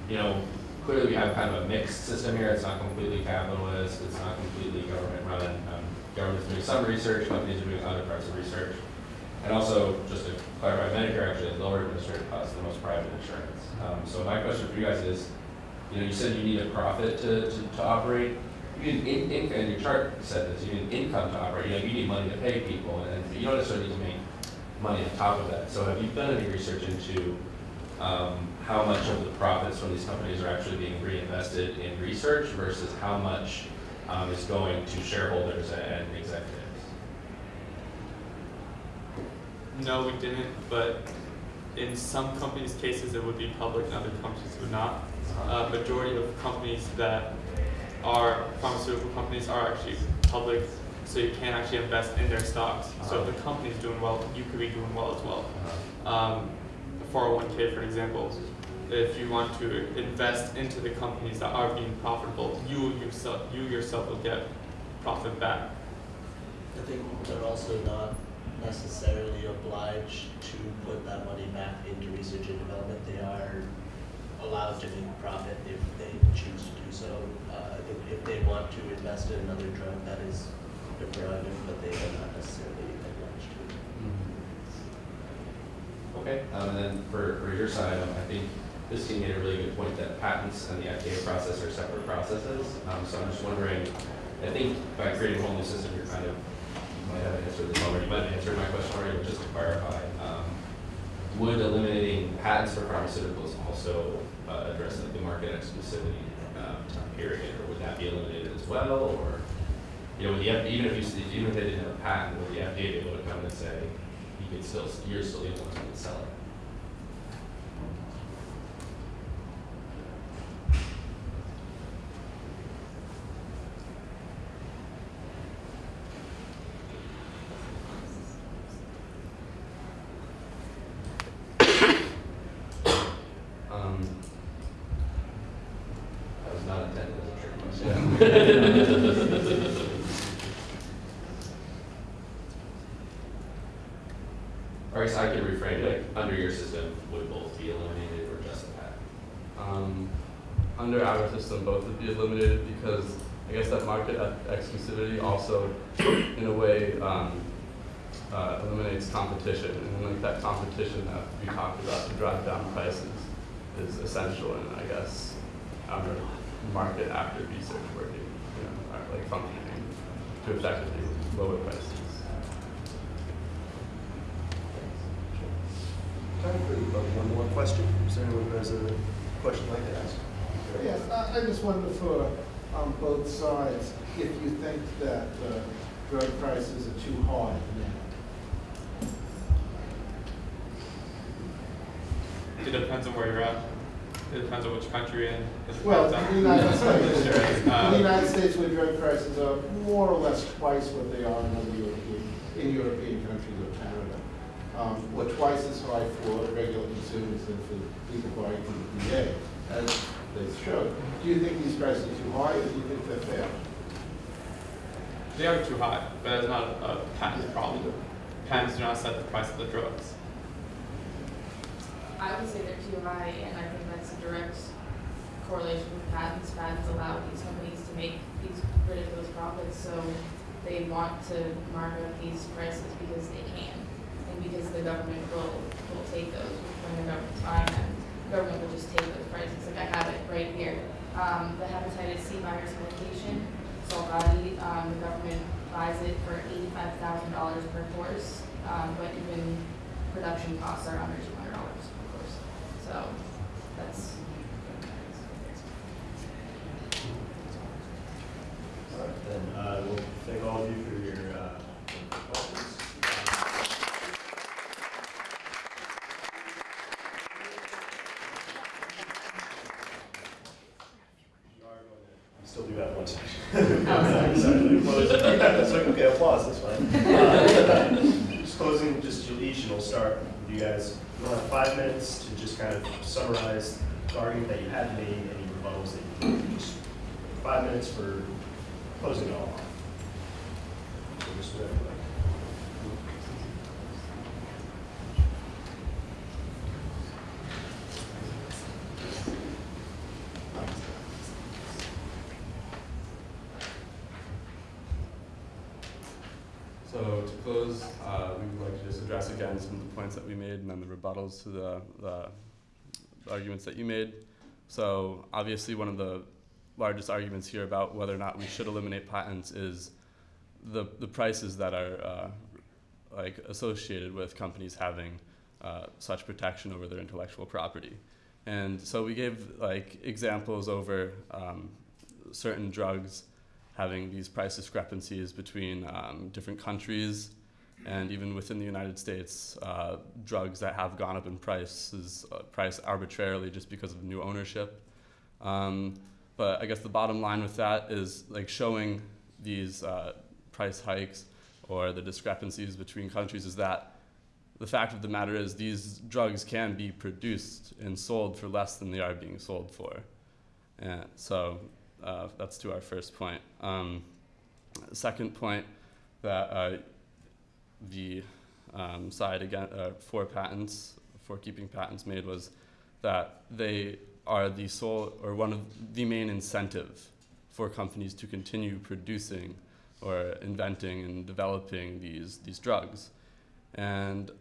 you know, clearly we have kind of a mixed system here. It's not completely capitalist. It's not completely government run. Um, government's doing some research, companies are doing other parts of research. And also, just to clarify, Medicare actually has lower administrative costs than most private insurance. Um, so my question for you guys is, you know, you said you need a profit to, to, to operate. You need in, in, and your chart said this, you need income to operate, you know, you need money to pay people, and you don't necessarily need to make money on top of that. So have you done any research into, um, how much of the profits from these companies are actually being reinvested in research versus how much, um, is going to shareholders and executives? No, we didn't, but in some companies' cases, it would be public, and other companies would not. Uh, majority of companies that are pharmaceutical companies are actually public, so you can actually invest in their stocks. So if the company's doing well, you could be doing well as well. Um, the 401k, for example, if you want to invest into the companies that are being profitable, you yourself, you yourself will get profit back. I think they're also not necessarily obliged to put that money back into research and development. They are allowed to make profit if they choose to do so. Uh, if, if they want to invest in another drug, that is their prerogative, but they are not necessarily obliged to. Okay, um, and then for, for your side, um, I think this team made a really good point that patents and the FDA process are separate processes. Um, so I'm just wondering, I think by creating a whole new system, you're kind of, you might have answered this already, you might have answered my question already, but just to clarify, um, would eliminating patents for pharmaceuticals also uh, address like, the market exclusivity um, period, or would that be eliminated as well, or you know, the even if you even if they didn't have a patent, would the FDA be able to come and say you could still you're still the only ones who can sell it? Um, That was not intended as a trick question. Or I guess I could reframe it, under your system, would both be eliminated or just the patent? Um, under our system, both would be eliminated because I guess that market ex- exclusivity also, in a way, um, uh, eliminates competition, and like that competition that we talked about to drive down prices is essential in, I guess, our market after research working, you know, our, like functioning to effectively lower prices. Time for uh, one more question. Is there anyone who has a question they'd like to ask? Yes, I, I just wonder for, on both sides, if you think that, uh, drug prices are too high now. It depends on where you're at. It depends on which country you're in. Well, in the United States, Sure. in the Uh, United States where drug prices are more or less twice what they are in other European, in European countries or Canada. Um, or twice as high for regular consumers than for people buying from the VA, as they showed. Do you think these prices are too high, or do you think they're fair? They are too high, but that's not a patent problem. Patents do not set the price of the drugs. I would say they're too high, and I think that's a direct correlation with patents. Patents allow these companies to make these ridiculous profits, so they want to mark up these prices because they can, and because the government will will take those when the government's buying them. The government will just take those prices. Like I have it right here. Um, the hepatitis C virus medication, Sovaldi, um, the government buys it for $85,000 per course, um, but even production costs are under $200. You guys. We'll have five minutes to just kind of summarize the argument that you had made, any rebuttals that you, just five minutes for closing it all off. So just whatever, like. So to close, uh, we would like to just address again some of the points that we made and then the rebuttals to the, the arguments that you made. So obviously, one of the largest arguments here about whether or not we should eliminate patents is the, the prices that are uh, like associated with companies having uh, such protection over their intellectual property. And so we gave like examples over um, certain drugs having these price discrepancies between um, different countries and even within the United States, uh, drugs that have gone up in price is uh, priced arbitrarily just because of new ownership. Um, but I guess the bottom line with that is like showing these uh, price hikes or the discrepancies between countries is that the fact of the matter is these drugs can be produced and sold for less than they are being sold for. And so uh, that's to our first point. Um, second point that uh, the um, side again uh, for patents, for keeping patents made was that they are the sole or one of the main incentive for companies to continue producing or inventing and developing these these drugs. And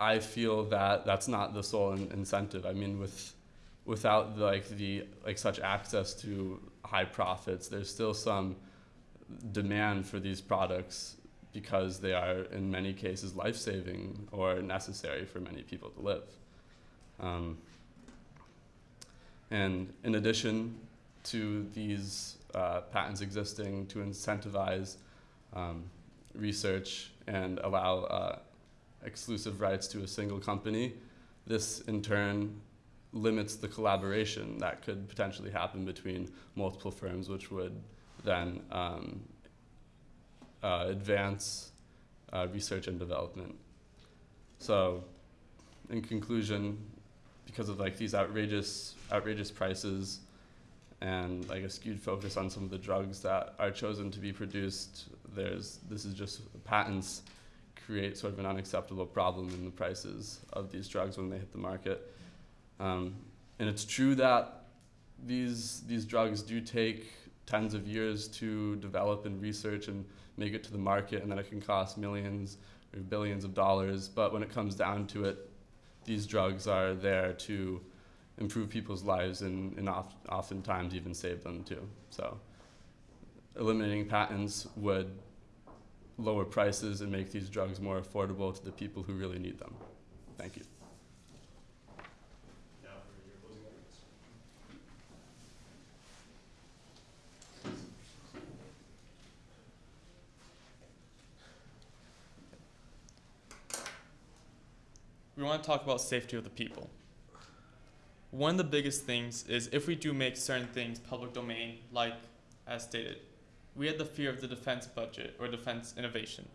I feel that that's not the sole in incentive. I mean, with without like the like such access to high profits, there's still some demand for these products because they are in many cases life-saving or necessary for many people to live. Um, and in addition to these uh, patents existing to incentivize um, research and allow uh, exclusive rights to a single company, this in turn limits the collaboration that could potentially happen between multiple firms, which would then um, uh, advance uh, research and development. So, in conclusion, because of like these outrageous outrageous prices and like a skewed focus on some of the drugs that are chosen to be produced, there's this is just patents create sort of an unacceptable problem in the prices of these drugs when they hit the market. Um, and it's true that these these drugs do take tens of years to develop and research and make it to the market, and then it can cost millions or billions of dollars. But when it comes down to it, these drugs are there to improve people's lives and, and oft, oftentimes even save them too. So eliminating patents would lower prices and make these drugs more affordable to the people who really need them. Thank you. Now for your closing arguments. We want to talk about safety of the people. One of the biggest things is if we do make certain things public domain, like as stated, we had the fear of the defense budget or defense innovation.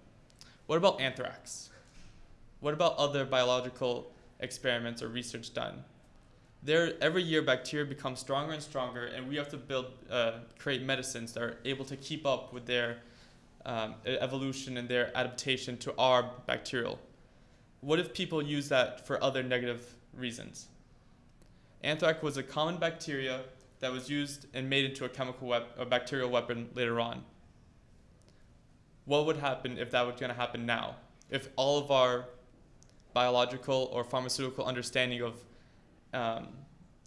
What about anthrax? What about other biological experiments or research done? There, every year, bacteria become stronger and stronger, and we have to build, uh, create medicines that are able to keep up with their um, evolution and their adaptation to our bacterial. What if people use that for other negative reasons? Anthrax was a common bacteria that was used and made into a chemical wep- a bacterial weapon later on. What would happen if that was going to happen now? If all of our biological or pharmaceutical understanding of um,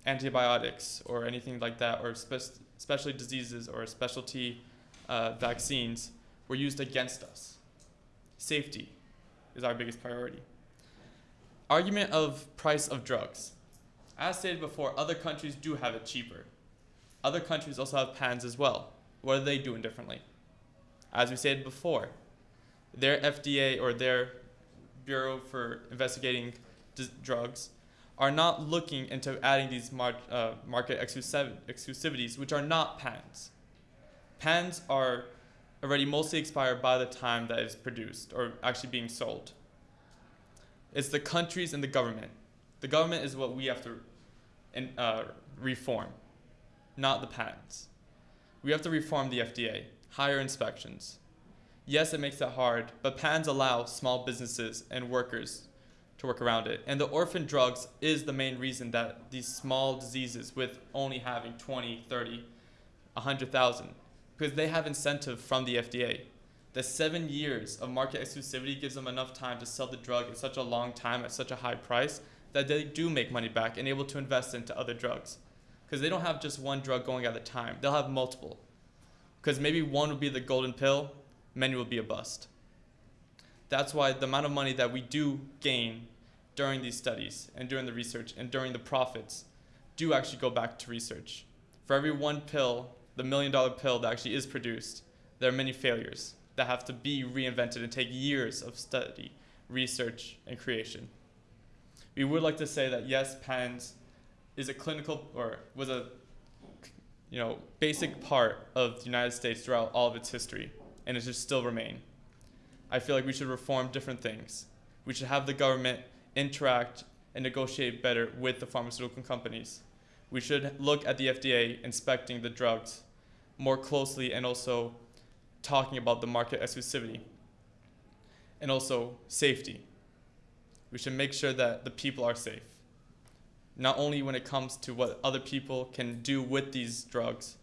antibiotics or anything like that, or spe- especially diseases or specialty uh, vaccines, were used against us? Safety is our biggest priority. Argument of price of drugs. As stated before, other countries do have it cheaper. Other countries also have patents as well. What are they doing differently? As we stated before, their FDA or their Bureau for Investigating Drugs are not looking into adding these mar- uh, market exclusiv- exclusivities, which are not patents. Patents are already mostly expired by the time that it's produced or actually being sold. It's the countries and the government. The government is what we have to in, uh, reform, not the patents. We have to reform the FDA, higher inspections. Yes, it makes it hard, but patents allow small businesses and workers to work around it. And the orphan drugs is the main reason that these small diseases with only having 20, 30, 100,000, because they have incentive from the FDA. The seven years of market exclusivity gives them enough time to sell the drug in such a long time at such a high price that they do make money back and able to invest into other drugs. because they don't have just one drug going at a time. They'll have multiple. Because maybe one would be the golden pill, many will be a bust. That's why the amount of money that we do gain during these studies and during the research and during the profits do actually go back to research. For every one pill, the million dollar pill that actually is produced, there are many failures that have to be reinvented and take years of study, research, and creation. We would like to say that yes, patents is a clinical or was a you know basic part of the United States throughout all of its history, and it should still remain. I feel like we should reform different things. We should have the government interact and negotiate better with the pharmaceutical companies. We should look at the FDA inspecting the drugs more closely and also talking about the market exclusivity and also safety. We should make sure that the people are safe. Not only when it comes to what other people can do with these drugs,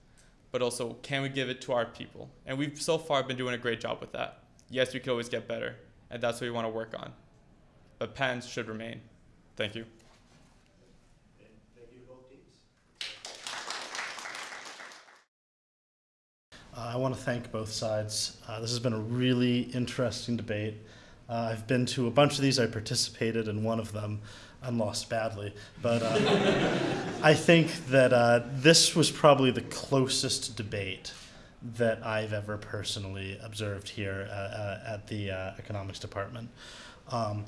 but also can we give it to our people? And we've so far been doing a great job with that. Yes, we could always get better, and that's what we want to work on. But patents should remain. Thank you. And thank you to both teams. Uh, I want to thank both sides. Uh, this has been a really interesting debate. Uh, I've been to a bunch of these. I participated in one of them and lost badly. But uh, I think that uh, this was probably the closest debate that I've ever personally observed here uh, at the economics department. Um,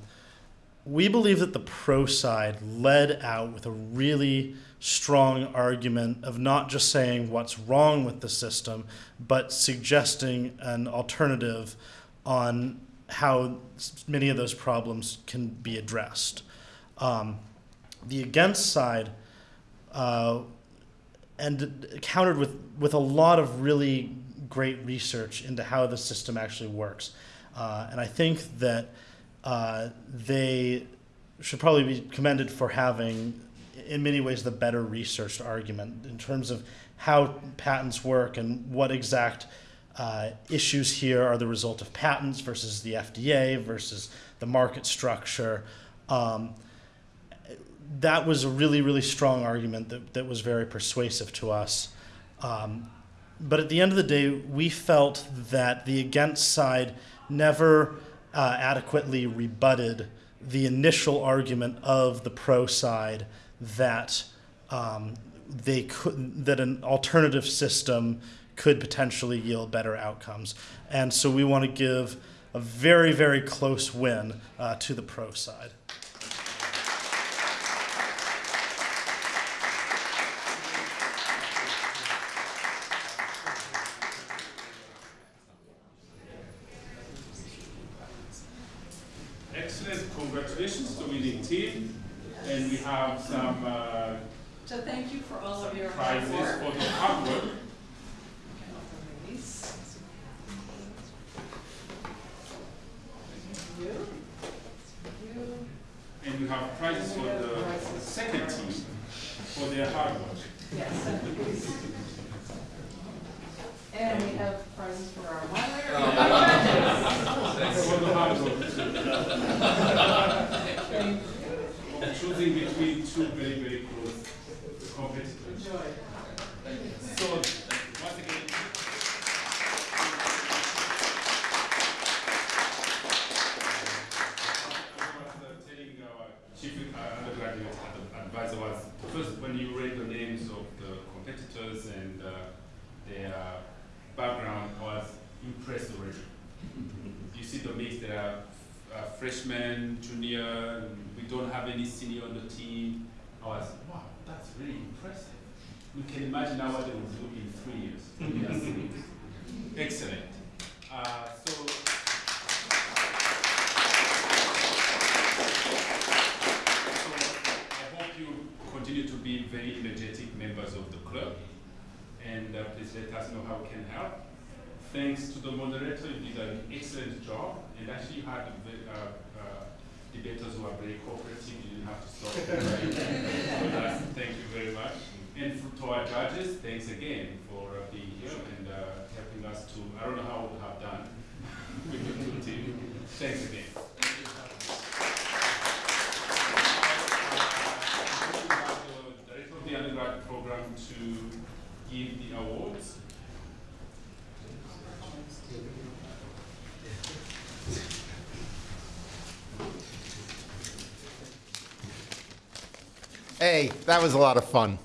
we believe that the pro side led out with a really strong argument of not just saying what's wrong with the system, but suggesting an alternative on how many of those problems can be addressed. Um, the against side uh, and countered with, with a lot of really great research into how the system actually works. Uh, and I think that uh, they should probably be commended for having, in many ways, the better researched argument in terms of how patents work and what exact uh, issues here are the result of patents versus the FDA versus the market structure. Um, that was a really, really strong argument that, that was very persuasive to us. Um, but at the end of the day, we felt that the against side never uh, adequately rebutted the initial argument of the pro side that um, they could that an alternative system could potentially yield better outcomes. And so we want to give a very, very close win uh, to the pro side. Excellent, congratulations to winning team. And we have some uh, So thank you for all of your hard prizes work. for the hard work. Release. Thank you. Thank you. And we have prizes for the second team for their hard work. Yes. And we have prizes for our moderator. For the hard work. Thank you. Choosing between two very, very close competitors. So, once again. Was telling our chief undergraduate advisor was, first when you read the names of the competitors and uh, their background, I was impressed already. You see the mix, there are uh, freshmen, junior, don't have any senior on the team. I was, wow, that's really impressive. We can imagine how they will do in three years. when they. Excellent. Uh, so. So I hope you continue to be very energetic members of the club, and uh, please let us know how we can help. Thanks to the moderator, you did an excellent job, and actually had a uh, debaters who are very cooperative, you didn't have to stop. so that's, thank you very much. And for, to our judges, thanks again for uh, being here and uh, helping us to, I don't know how we have done with the two team. Thanks again. Uh, the Director of the undergrad program, Hey, that was a lot of fun.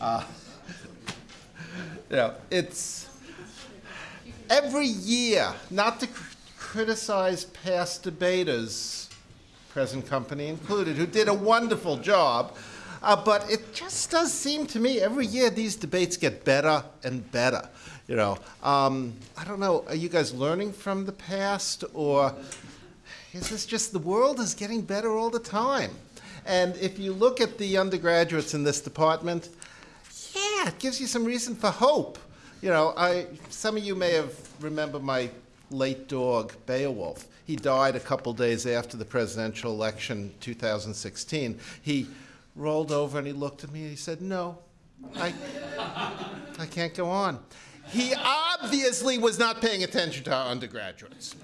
Uh, you know, it's every year, not to cr- criticize past debaters, present company included, who did a wonderful job, uh, but it just does seem to me every year these debates get better and better. You know, um, I don't know. Are you guys learning from the past, or is this just the world is getting better all the time? And if you look at the undergraduates in this department, yeah, it gives you some reason for hope. You know, I, some of you may have remember my late dog, Beowulf. He died a couple days after the presidential election 2016. He rolled over and he looked at me and he said, no, I, I can't go on. He obviously was not paying attention to our undergraduates.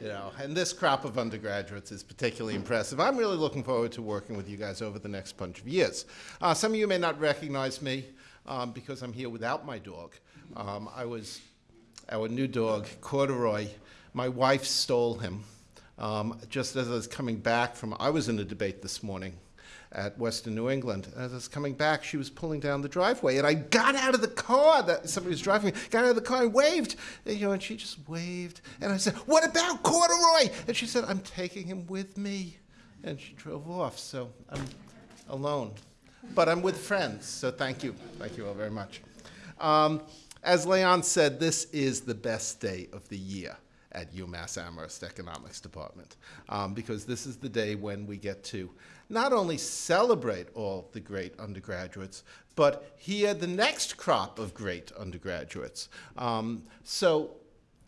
You know, and this crop of undergraduates is particularly impressive. I'm really looking forward to working with you guys over the next bunch of years. Uh, some of you may not recognize me um, because I'm here without my dog. Um, I was our new dog, Corduroy. My wife stole him um, just as I was coming back from. I was in a debate this morning at Western New England. As I was coming back, she was pulling down the driveway, and I got out of the car that somebody was driving me. Got out of the car and waved, you know, and she just waved, and I said, "What about Corduroy?" And she said, "I'm taking him with me," and she drove off. So I'm alone, but I'm with friends. So thank you, thank you all very much. Um, as Leon said, this is the best day of the year at UMass Amherst Economics Department um, because this is the day when we get to not only celebrate all the great undergraduates, but hear the next crop of great undergraduates. Um, so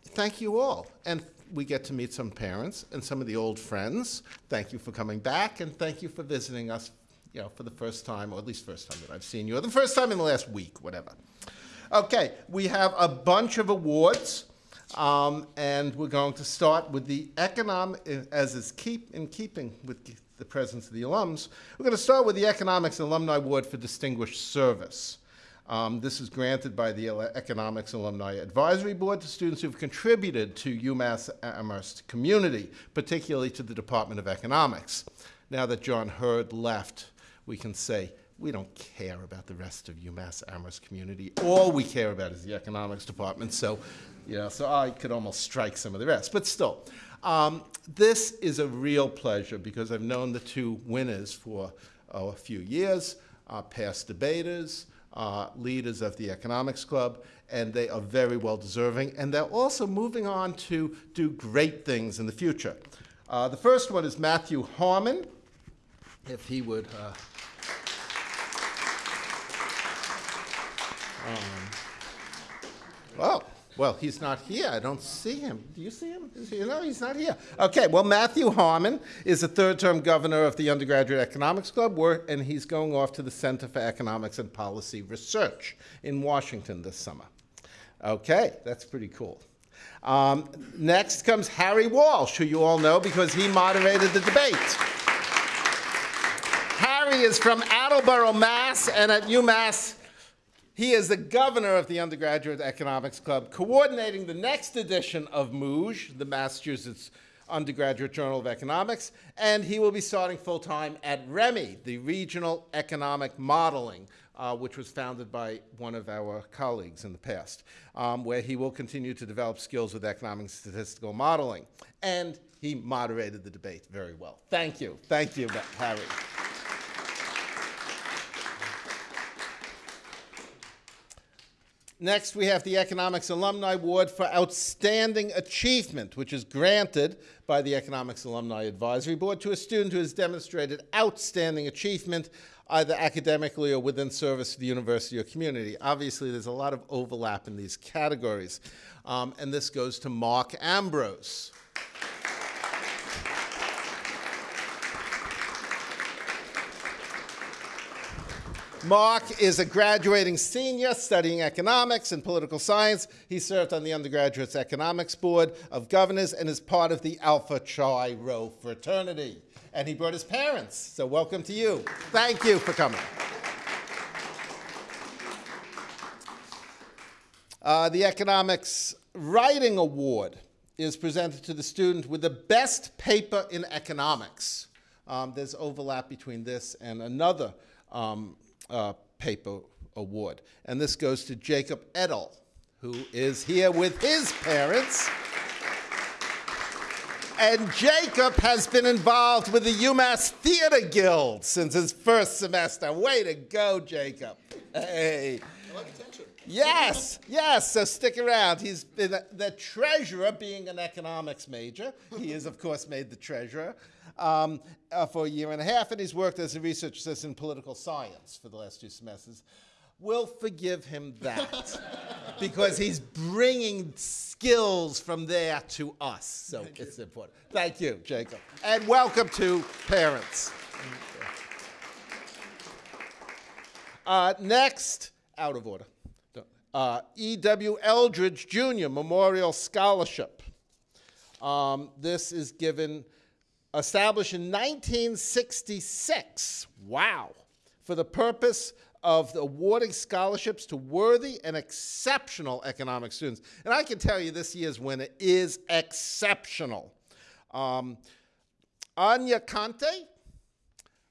thank you all. And we get to meet some parents and some of the old friends. Thank you for coming back, and thank you for visiting us you know, for the first time, or at least first time that I've seen you, or the first time in the last week, whatever. Okay, we have a bunch of awards, um, and we're going to start with the economic, as is keep in keeping with the presence of the alums. We're going to start with the Economics Alumni Award for Distinguished Service. Um, this is granted by the Economics Alumni Advisory Board to students who've contributed to UMass Amherst community, particularly to the Department of Economics. Now that John Hurd left, we can say we don't care about the rest of UMass Amherst community. All we care about is the economics department. So, you know, so I could almost strike some of the rest. But still, um, this is a real pleasure because I've known the two winners for oh, a few years, uh, past debaters, uh, leaders of the economics club, and they are very well deserving. And they're also moving on to do great things in the future. Uh, the first one is Matthew Harmon. If he would. Uh, Um, well, well, he's not here. I don't see him. Do you see him? No, he's not here. Okay, well, Matthew Harmon is a third term governor of the Undergraduate Economics Club, and he's going off to the Center for Economics and Policy Research in Washington this summer. Okay, that's pretty cool. Um, next comes Harry Walsh, who you all know because he moderated the debate. Harry is from Attleboro, Mass, and at UMass he is the governor of the Undergraduate Economics Club, coordinating the next edition of MOOJ, the Massachusetts Undergraduate Journal of Economics, and he will be starting full time at REMI, the Regional Economic Modeling, uh, which was founded by one of our colleagues in the past, um, where he will continue to develop skills with economic statistical modeling. And he moderated the debate very well. Thank you. Thank you, Harry. Next, we have the Economics Alumni Award for Outstanding Achievement, which is granted by the Economics Alumni Advisory Board to a student who has demonstrated outstanding achievement either academically or within service to the university or community. Obviously, there's a lot of overlap in these categories. Um, and this goes to Mark Ambrose. Mark is a graduating senior studying economics and political science. He served on the undergraduate's economics board of governors and is part of the Alpha Chi Rho fraternity. And he brought his parents, so welcome to you. Thank you for coming. Uh, the Economics Writing Award is presented to the student with the best paper in economics. um, there's overlap between this and another um, uh, paper award. And this goes to Jacob Edel, who is here with his parents. And Jacob has been involved with the UMass Theater Guild since his first semester. Way to go, Jacob. Hey. I like attention. Yes, yes, so stick around. He's been the treasurer, being an economics major. He is, of course, made the treasurer um, uh, for a year and a half, and he's worked as a research assistant in political science for the last two semesters. We'll forgive him that because he's bringing skills from there to us. So Thank it's important. Thank you, Jacob. And welcome to parents. Uh, next, out of order, uh, E.W. Eldridge Jr. Memorial Scholarship. Um, this is given, established in 1966. Wow. For the purpose of awarding scholarships to worthy and exceptional economic students. And I can tell you this year's winner is exceptional. Um, Anya Conte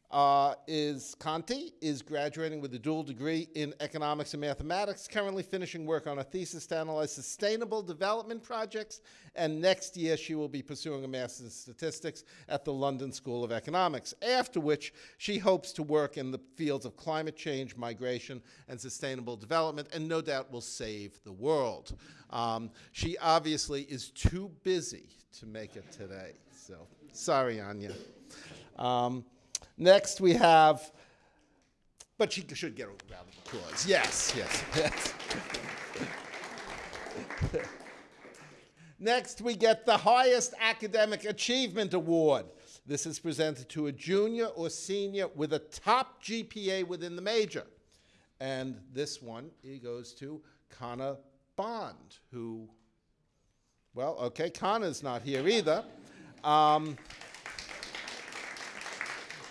uh, is Conti is graduating with a dual degree in economics and mathematics, currently finishing work on a thesis to analyze sustainable development projects, and next year she will be pursuing a master's in statistics at the London School of Economics, after which she hopes to work in the fields of climate change, migration, and sustainable development, and no doubt will save the world. Um, she obviously is too busy to make it today, so sorry, Anya. Um, Next, we have, but she should get a round of applause. Yes, yes, yes. Next, we get the highest academic achievement award. This is presented to a junior or senior with a top GPA within the major. And this one it goes to Connor Bond, who, well, okay, Connor's not here either. Um,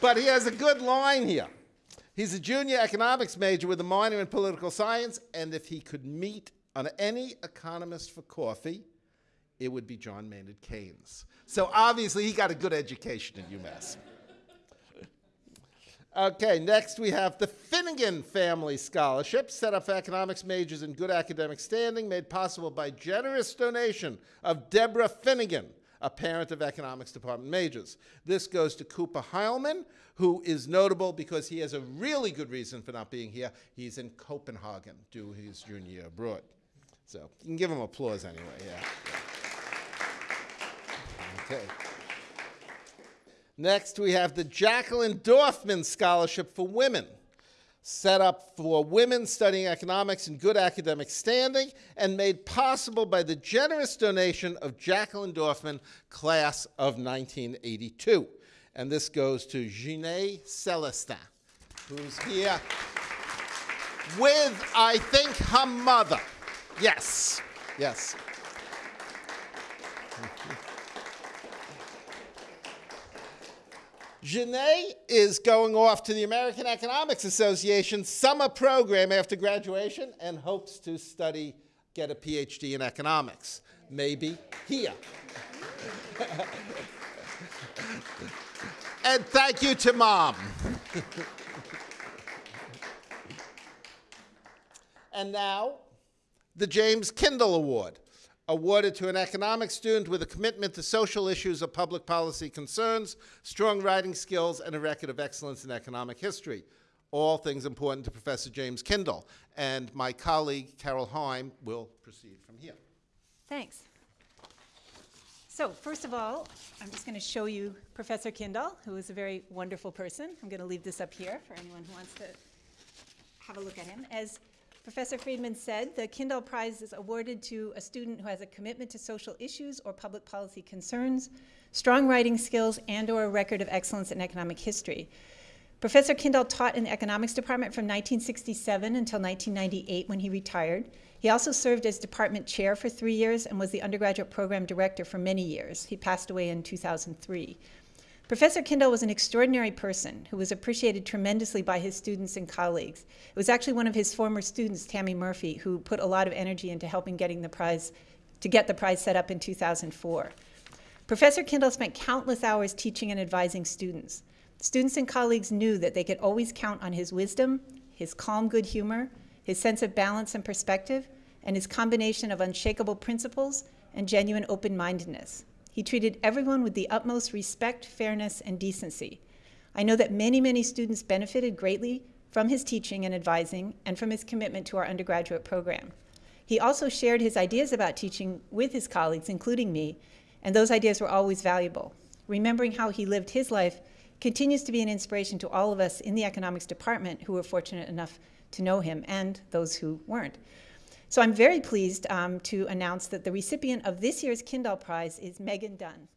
but he has a good line here. He's a junior economics major with a minor in political science, and if he could meet on any economist for coffee, it would be John Maynard Keynes. So obviously he got a good education at UMass. okay, next we have the Finnegan Family Scholarship, set up for economics majors in good academic standing, made possible by generous donation of Deborah Finnegan, a parent of economics department majors. This goes to Cooper Heilman, who is notable because he has a really good reason for not being here. He's in Copenhagen doing his junior year abroad. So you can give him applause anyway, yeah. Okay. Next, we have the Jacqueline Dorfman Scholarship for Women set up for women studying economics in good academic standing and made possible by the generous donation of Jacqueline Dorfman, class of 1982. And this goes to Jeanne Celestin, who's here with, I think, her mother. Yes, yes. Janae is going off to the American Economics Association summer program after graduation and hopes to study, get a PhD in economics. Maybe here. and thank you to mom. and now, the James Kindahl Award awarded to an economics student with a commitment to social issues of public policy concerns, strong writing skills, and a record of excellence in economic history. All things important to Professor James Kindahl. And my colleague, Carol Heim, will proceed from here. Thanks. So first of all, I'm just going to show you Professor Kindahl, who is a very wonderful person. I'm going to leave this up here for anyone who wants to have a look at him. As Professor Friedman said the Kindahl Prize is awarded to a student who has a commitment to social issues or public policy concerns, strong writing skills, and or a record of excellence in economic history. Professor Kindahl taught in the economics department from 1967 until 1998 when he retired. He also served as department chair for three years and was the undergraduate program director for many years. He passed away in 2003. Professor Kindahl was an extraordinary person who was appreciated tremendously by his students and colleagues. It was actually one of his former students, Tammy Murphy, who put a lot of energy into helping getting the prize, to get the prize set up in 2004. Professor Kindahl spent countless hours teaching and advising students. Students and colleagues knew that they could always count on his wisdom, his calm good humor, his sense of balance and perspective, and his combination of unshakable principles and genuine open mindedness. He treated everyone with the utmost respect, fairness, and decency. I know that many, many students benefited greatly from his teaching and advising and from his commitment to our undergraduate program. He also shared his ideas about teaching with his colleagues, including me, and those ideas were always valuable. Remembering how he lived his life continues to be an inspiration to all of us in the economics department who were fortunate enough to know him and those who weren't. So I'm very pleased um, to announce that the recipient of this year's Kindahl Prize is Megan Dunn.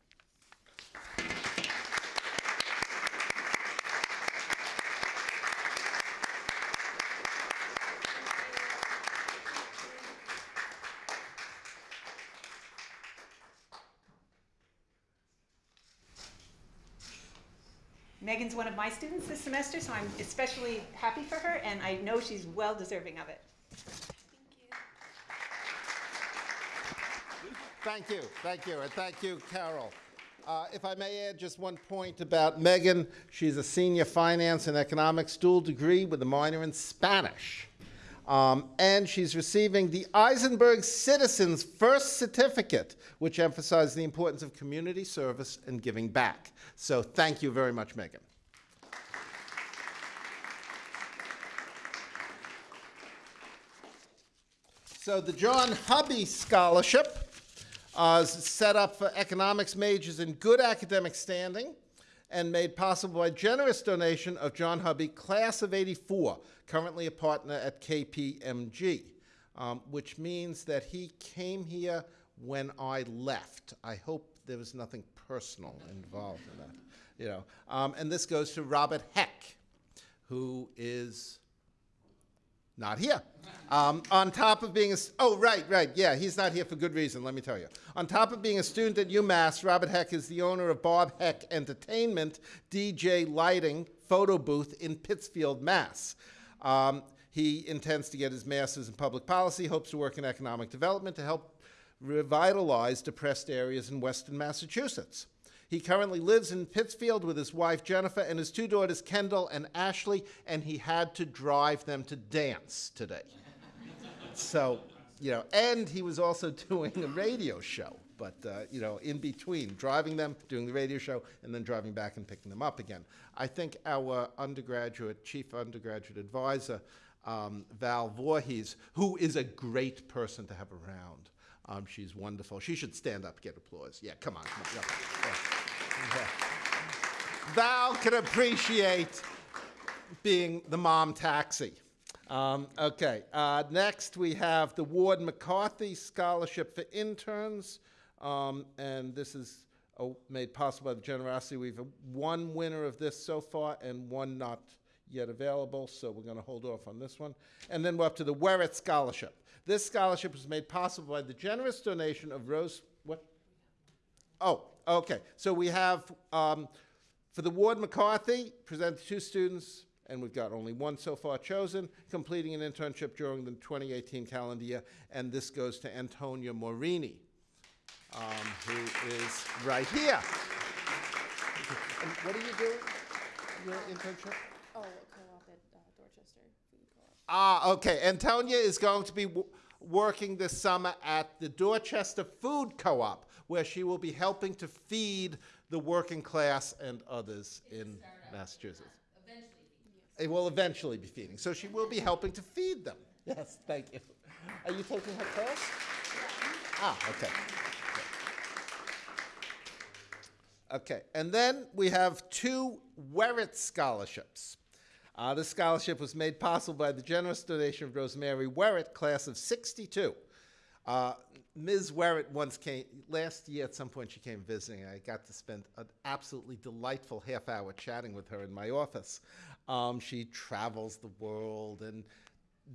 Megan's one of my students this semester, so I'm especially happy for her, and I know she's well deserving of it. Thank you, thank you, and thank you, Carol. Uh, if I may add just one point about Megan, she's a senior finance and economics dual degree with a minor in Spanish. Um, and she's receiving the Isenberg Citizens First Certificate, which emphasizes the importance of community service and giving back. So thank you very much, Megan. So the John Hubby Scholarship uh, set up for economics majors in good academic standing and made possible by generous donation of John Hubby, class of 84, currently a partner at KPMG, um, which means that he came here when I left. I hope there was nothing personal involved in that. You know, um, and this goes to Robert Heck, who is not here. Um, on top of being a, oh, right, right, yeah, he's not here for good reason, let me tell you. On top of being a student at UMass, Robert Heck is the owner of Bob Heck Entertainment, DJ Lighting, Photo Booth in Pittsfield, Mass. Um, he intends to get his master's in public policy, hopes to work in economic development to help revitalize depressed areas in western Massachusetts. He currently lives in Pittsfield with his wife Jennifer and his two daughters Kendall and Ashley, and he had to drive them to dance today. so, you know, and he was also doing a radio show, but, uh, you know, in between, driving them, doing the radio show, and then driving back and picking them up again. I think our undergraduate, chief undergraduate advisor, um, Val Voorhees, who is a great person to have around. Um, she's wonderful. She should stand up, get applause. Yeah, come on. Come on. Yeah. Yeah. Val can appreciate being the mom taxi. Um, okay, uh, next we have the Ward McCarthy Scholarship for Interns, um, and this is uh, made possible by the generosity. We've one winner of this so far and one not yet available, so we're going to hold off on this one. And then we're up to the Werit Scholarship. This scholarship was made possible by the generous donation of Rose, what? Oh, okay. So we have, um, for the Ward McCarthy, presented two students, and we've got only one so far chosen, completing an internship during the 2018 calendar year, and this goes to Antonia Morini, um, who is right here. And what are you doing? Your internship? Oh, co-op at uh, Dorchester Food Co-op. Ah, okay. Antonia is going to be working this summer at the Dorchester Food Co-op, where she will be helping to feed the working class and others in Massachusetts. It will eventually be feeding. So she will be helping to feed them. Yes, thank you. Are you taking her class? Ah, okay. Okay, and then we have two Werit scholarships. Uh, this scholarship was made possible by the generous donation of Rosemary Werit, class of 62. Uh, Ms. Werit once came, last year at some point she came visiting. I got to spend an absolutely delightful half hour chatting with her in my office. Um, she travels the world and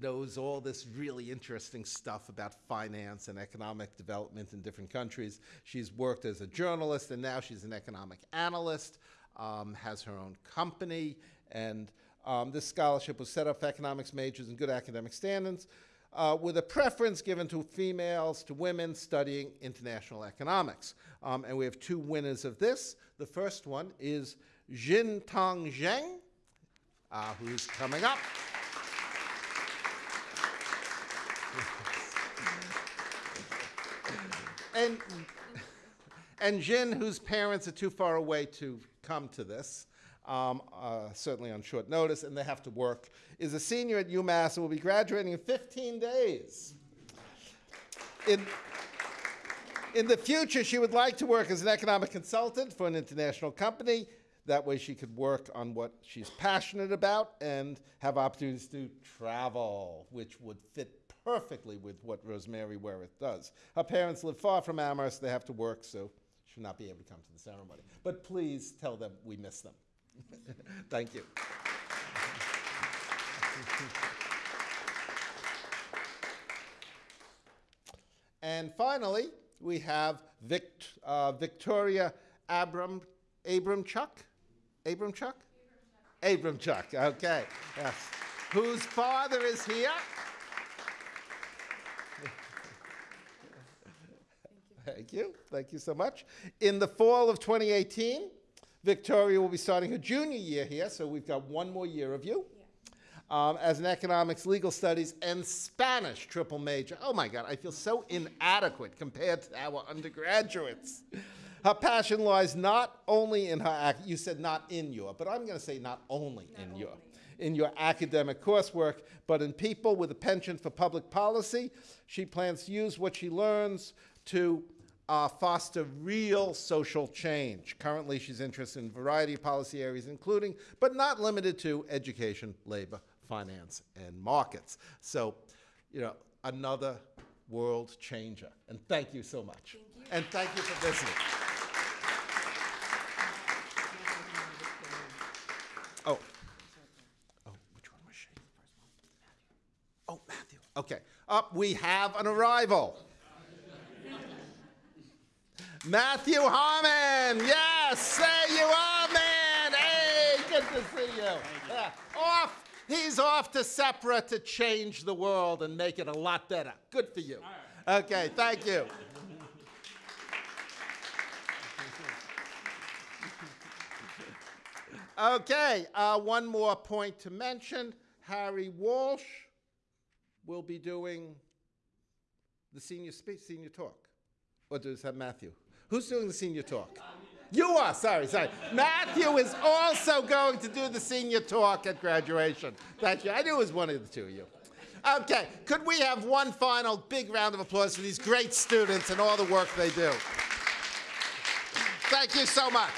knows all this really interesting stuff about finance and economic development in different countries. She's worked as a journalist and now she's an economic analyst, um, has her own company, and um, this scholarship was set up for economics majors and good academic standards uh, with a preference given to females, to women studying international economics. Um, and we have two winners of this. The first one is Jin Tong Zheng, uh, who's coming up. and and Jin, whose parents are too far away to come to this, um, uh, certainly on short notice, and they have to work, is a senior at UMass and will be graduating in 15 days. In, in the future, she would like to work as an economic consultant for an international company. That way, she could work on what she's passionate about and have opportunities to travel, which would fit perfectly with what Rosemary Wereth does. Her parents live far from Amherst. They have to work, so she will not be able to come to the ceremony. But please tell them we miss them. Thank you. and finally, we have Vict, uh, Victoria Abram, Abramchuk? Abramchuk? Abramchuk, okay. Yes. Whose father is here. Thank you. Thank you. Thank you so much. In the fall of 2018, Victoria will be starting her junior year here, so we've got one more year of you. Um, as an economics, legal studies, and Spanish triple major. Oh my God, I feel so inadequate compared to our undergraduates. Her passion lies not only in her, you said not in your, but I'm going to say not only in your, in your academic coursework, but in people with a penchant for public policy. She plans to use what she learns to uh, foster real social change. Currently, she's interested in a variety of policy areas, including, but not limited to, education, labor, finance, and markets. So, you know, another world changer. And thank you so much. And thank you for visiting. Oh. Oh, which one was she? Oh, Matthew. Okay. Up, we have an arrival. Matthew Harmon. Yes, there you are, man. Hey, good to see you. Yeah. Off. He's off to SEPRA to change the world and make it a lot better. Good for you. Okay, thank you. Okay, uh, one more point to mention. Harry Walsh will be doing the senior speech, senior talk. Or does that Matthew? Who's doing the senior talk? You are, sorry, sorry. Matthew is also going to do the senior talk at graduation. Thank you. I knew it was one of the two of you. Okay, could we have one final big round of applause for these great students and all the work they do? Thank you so much.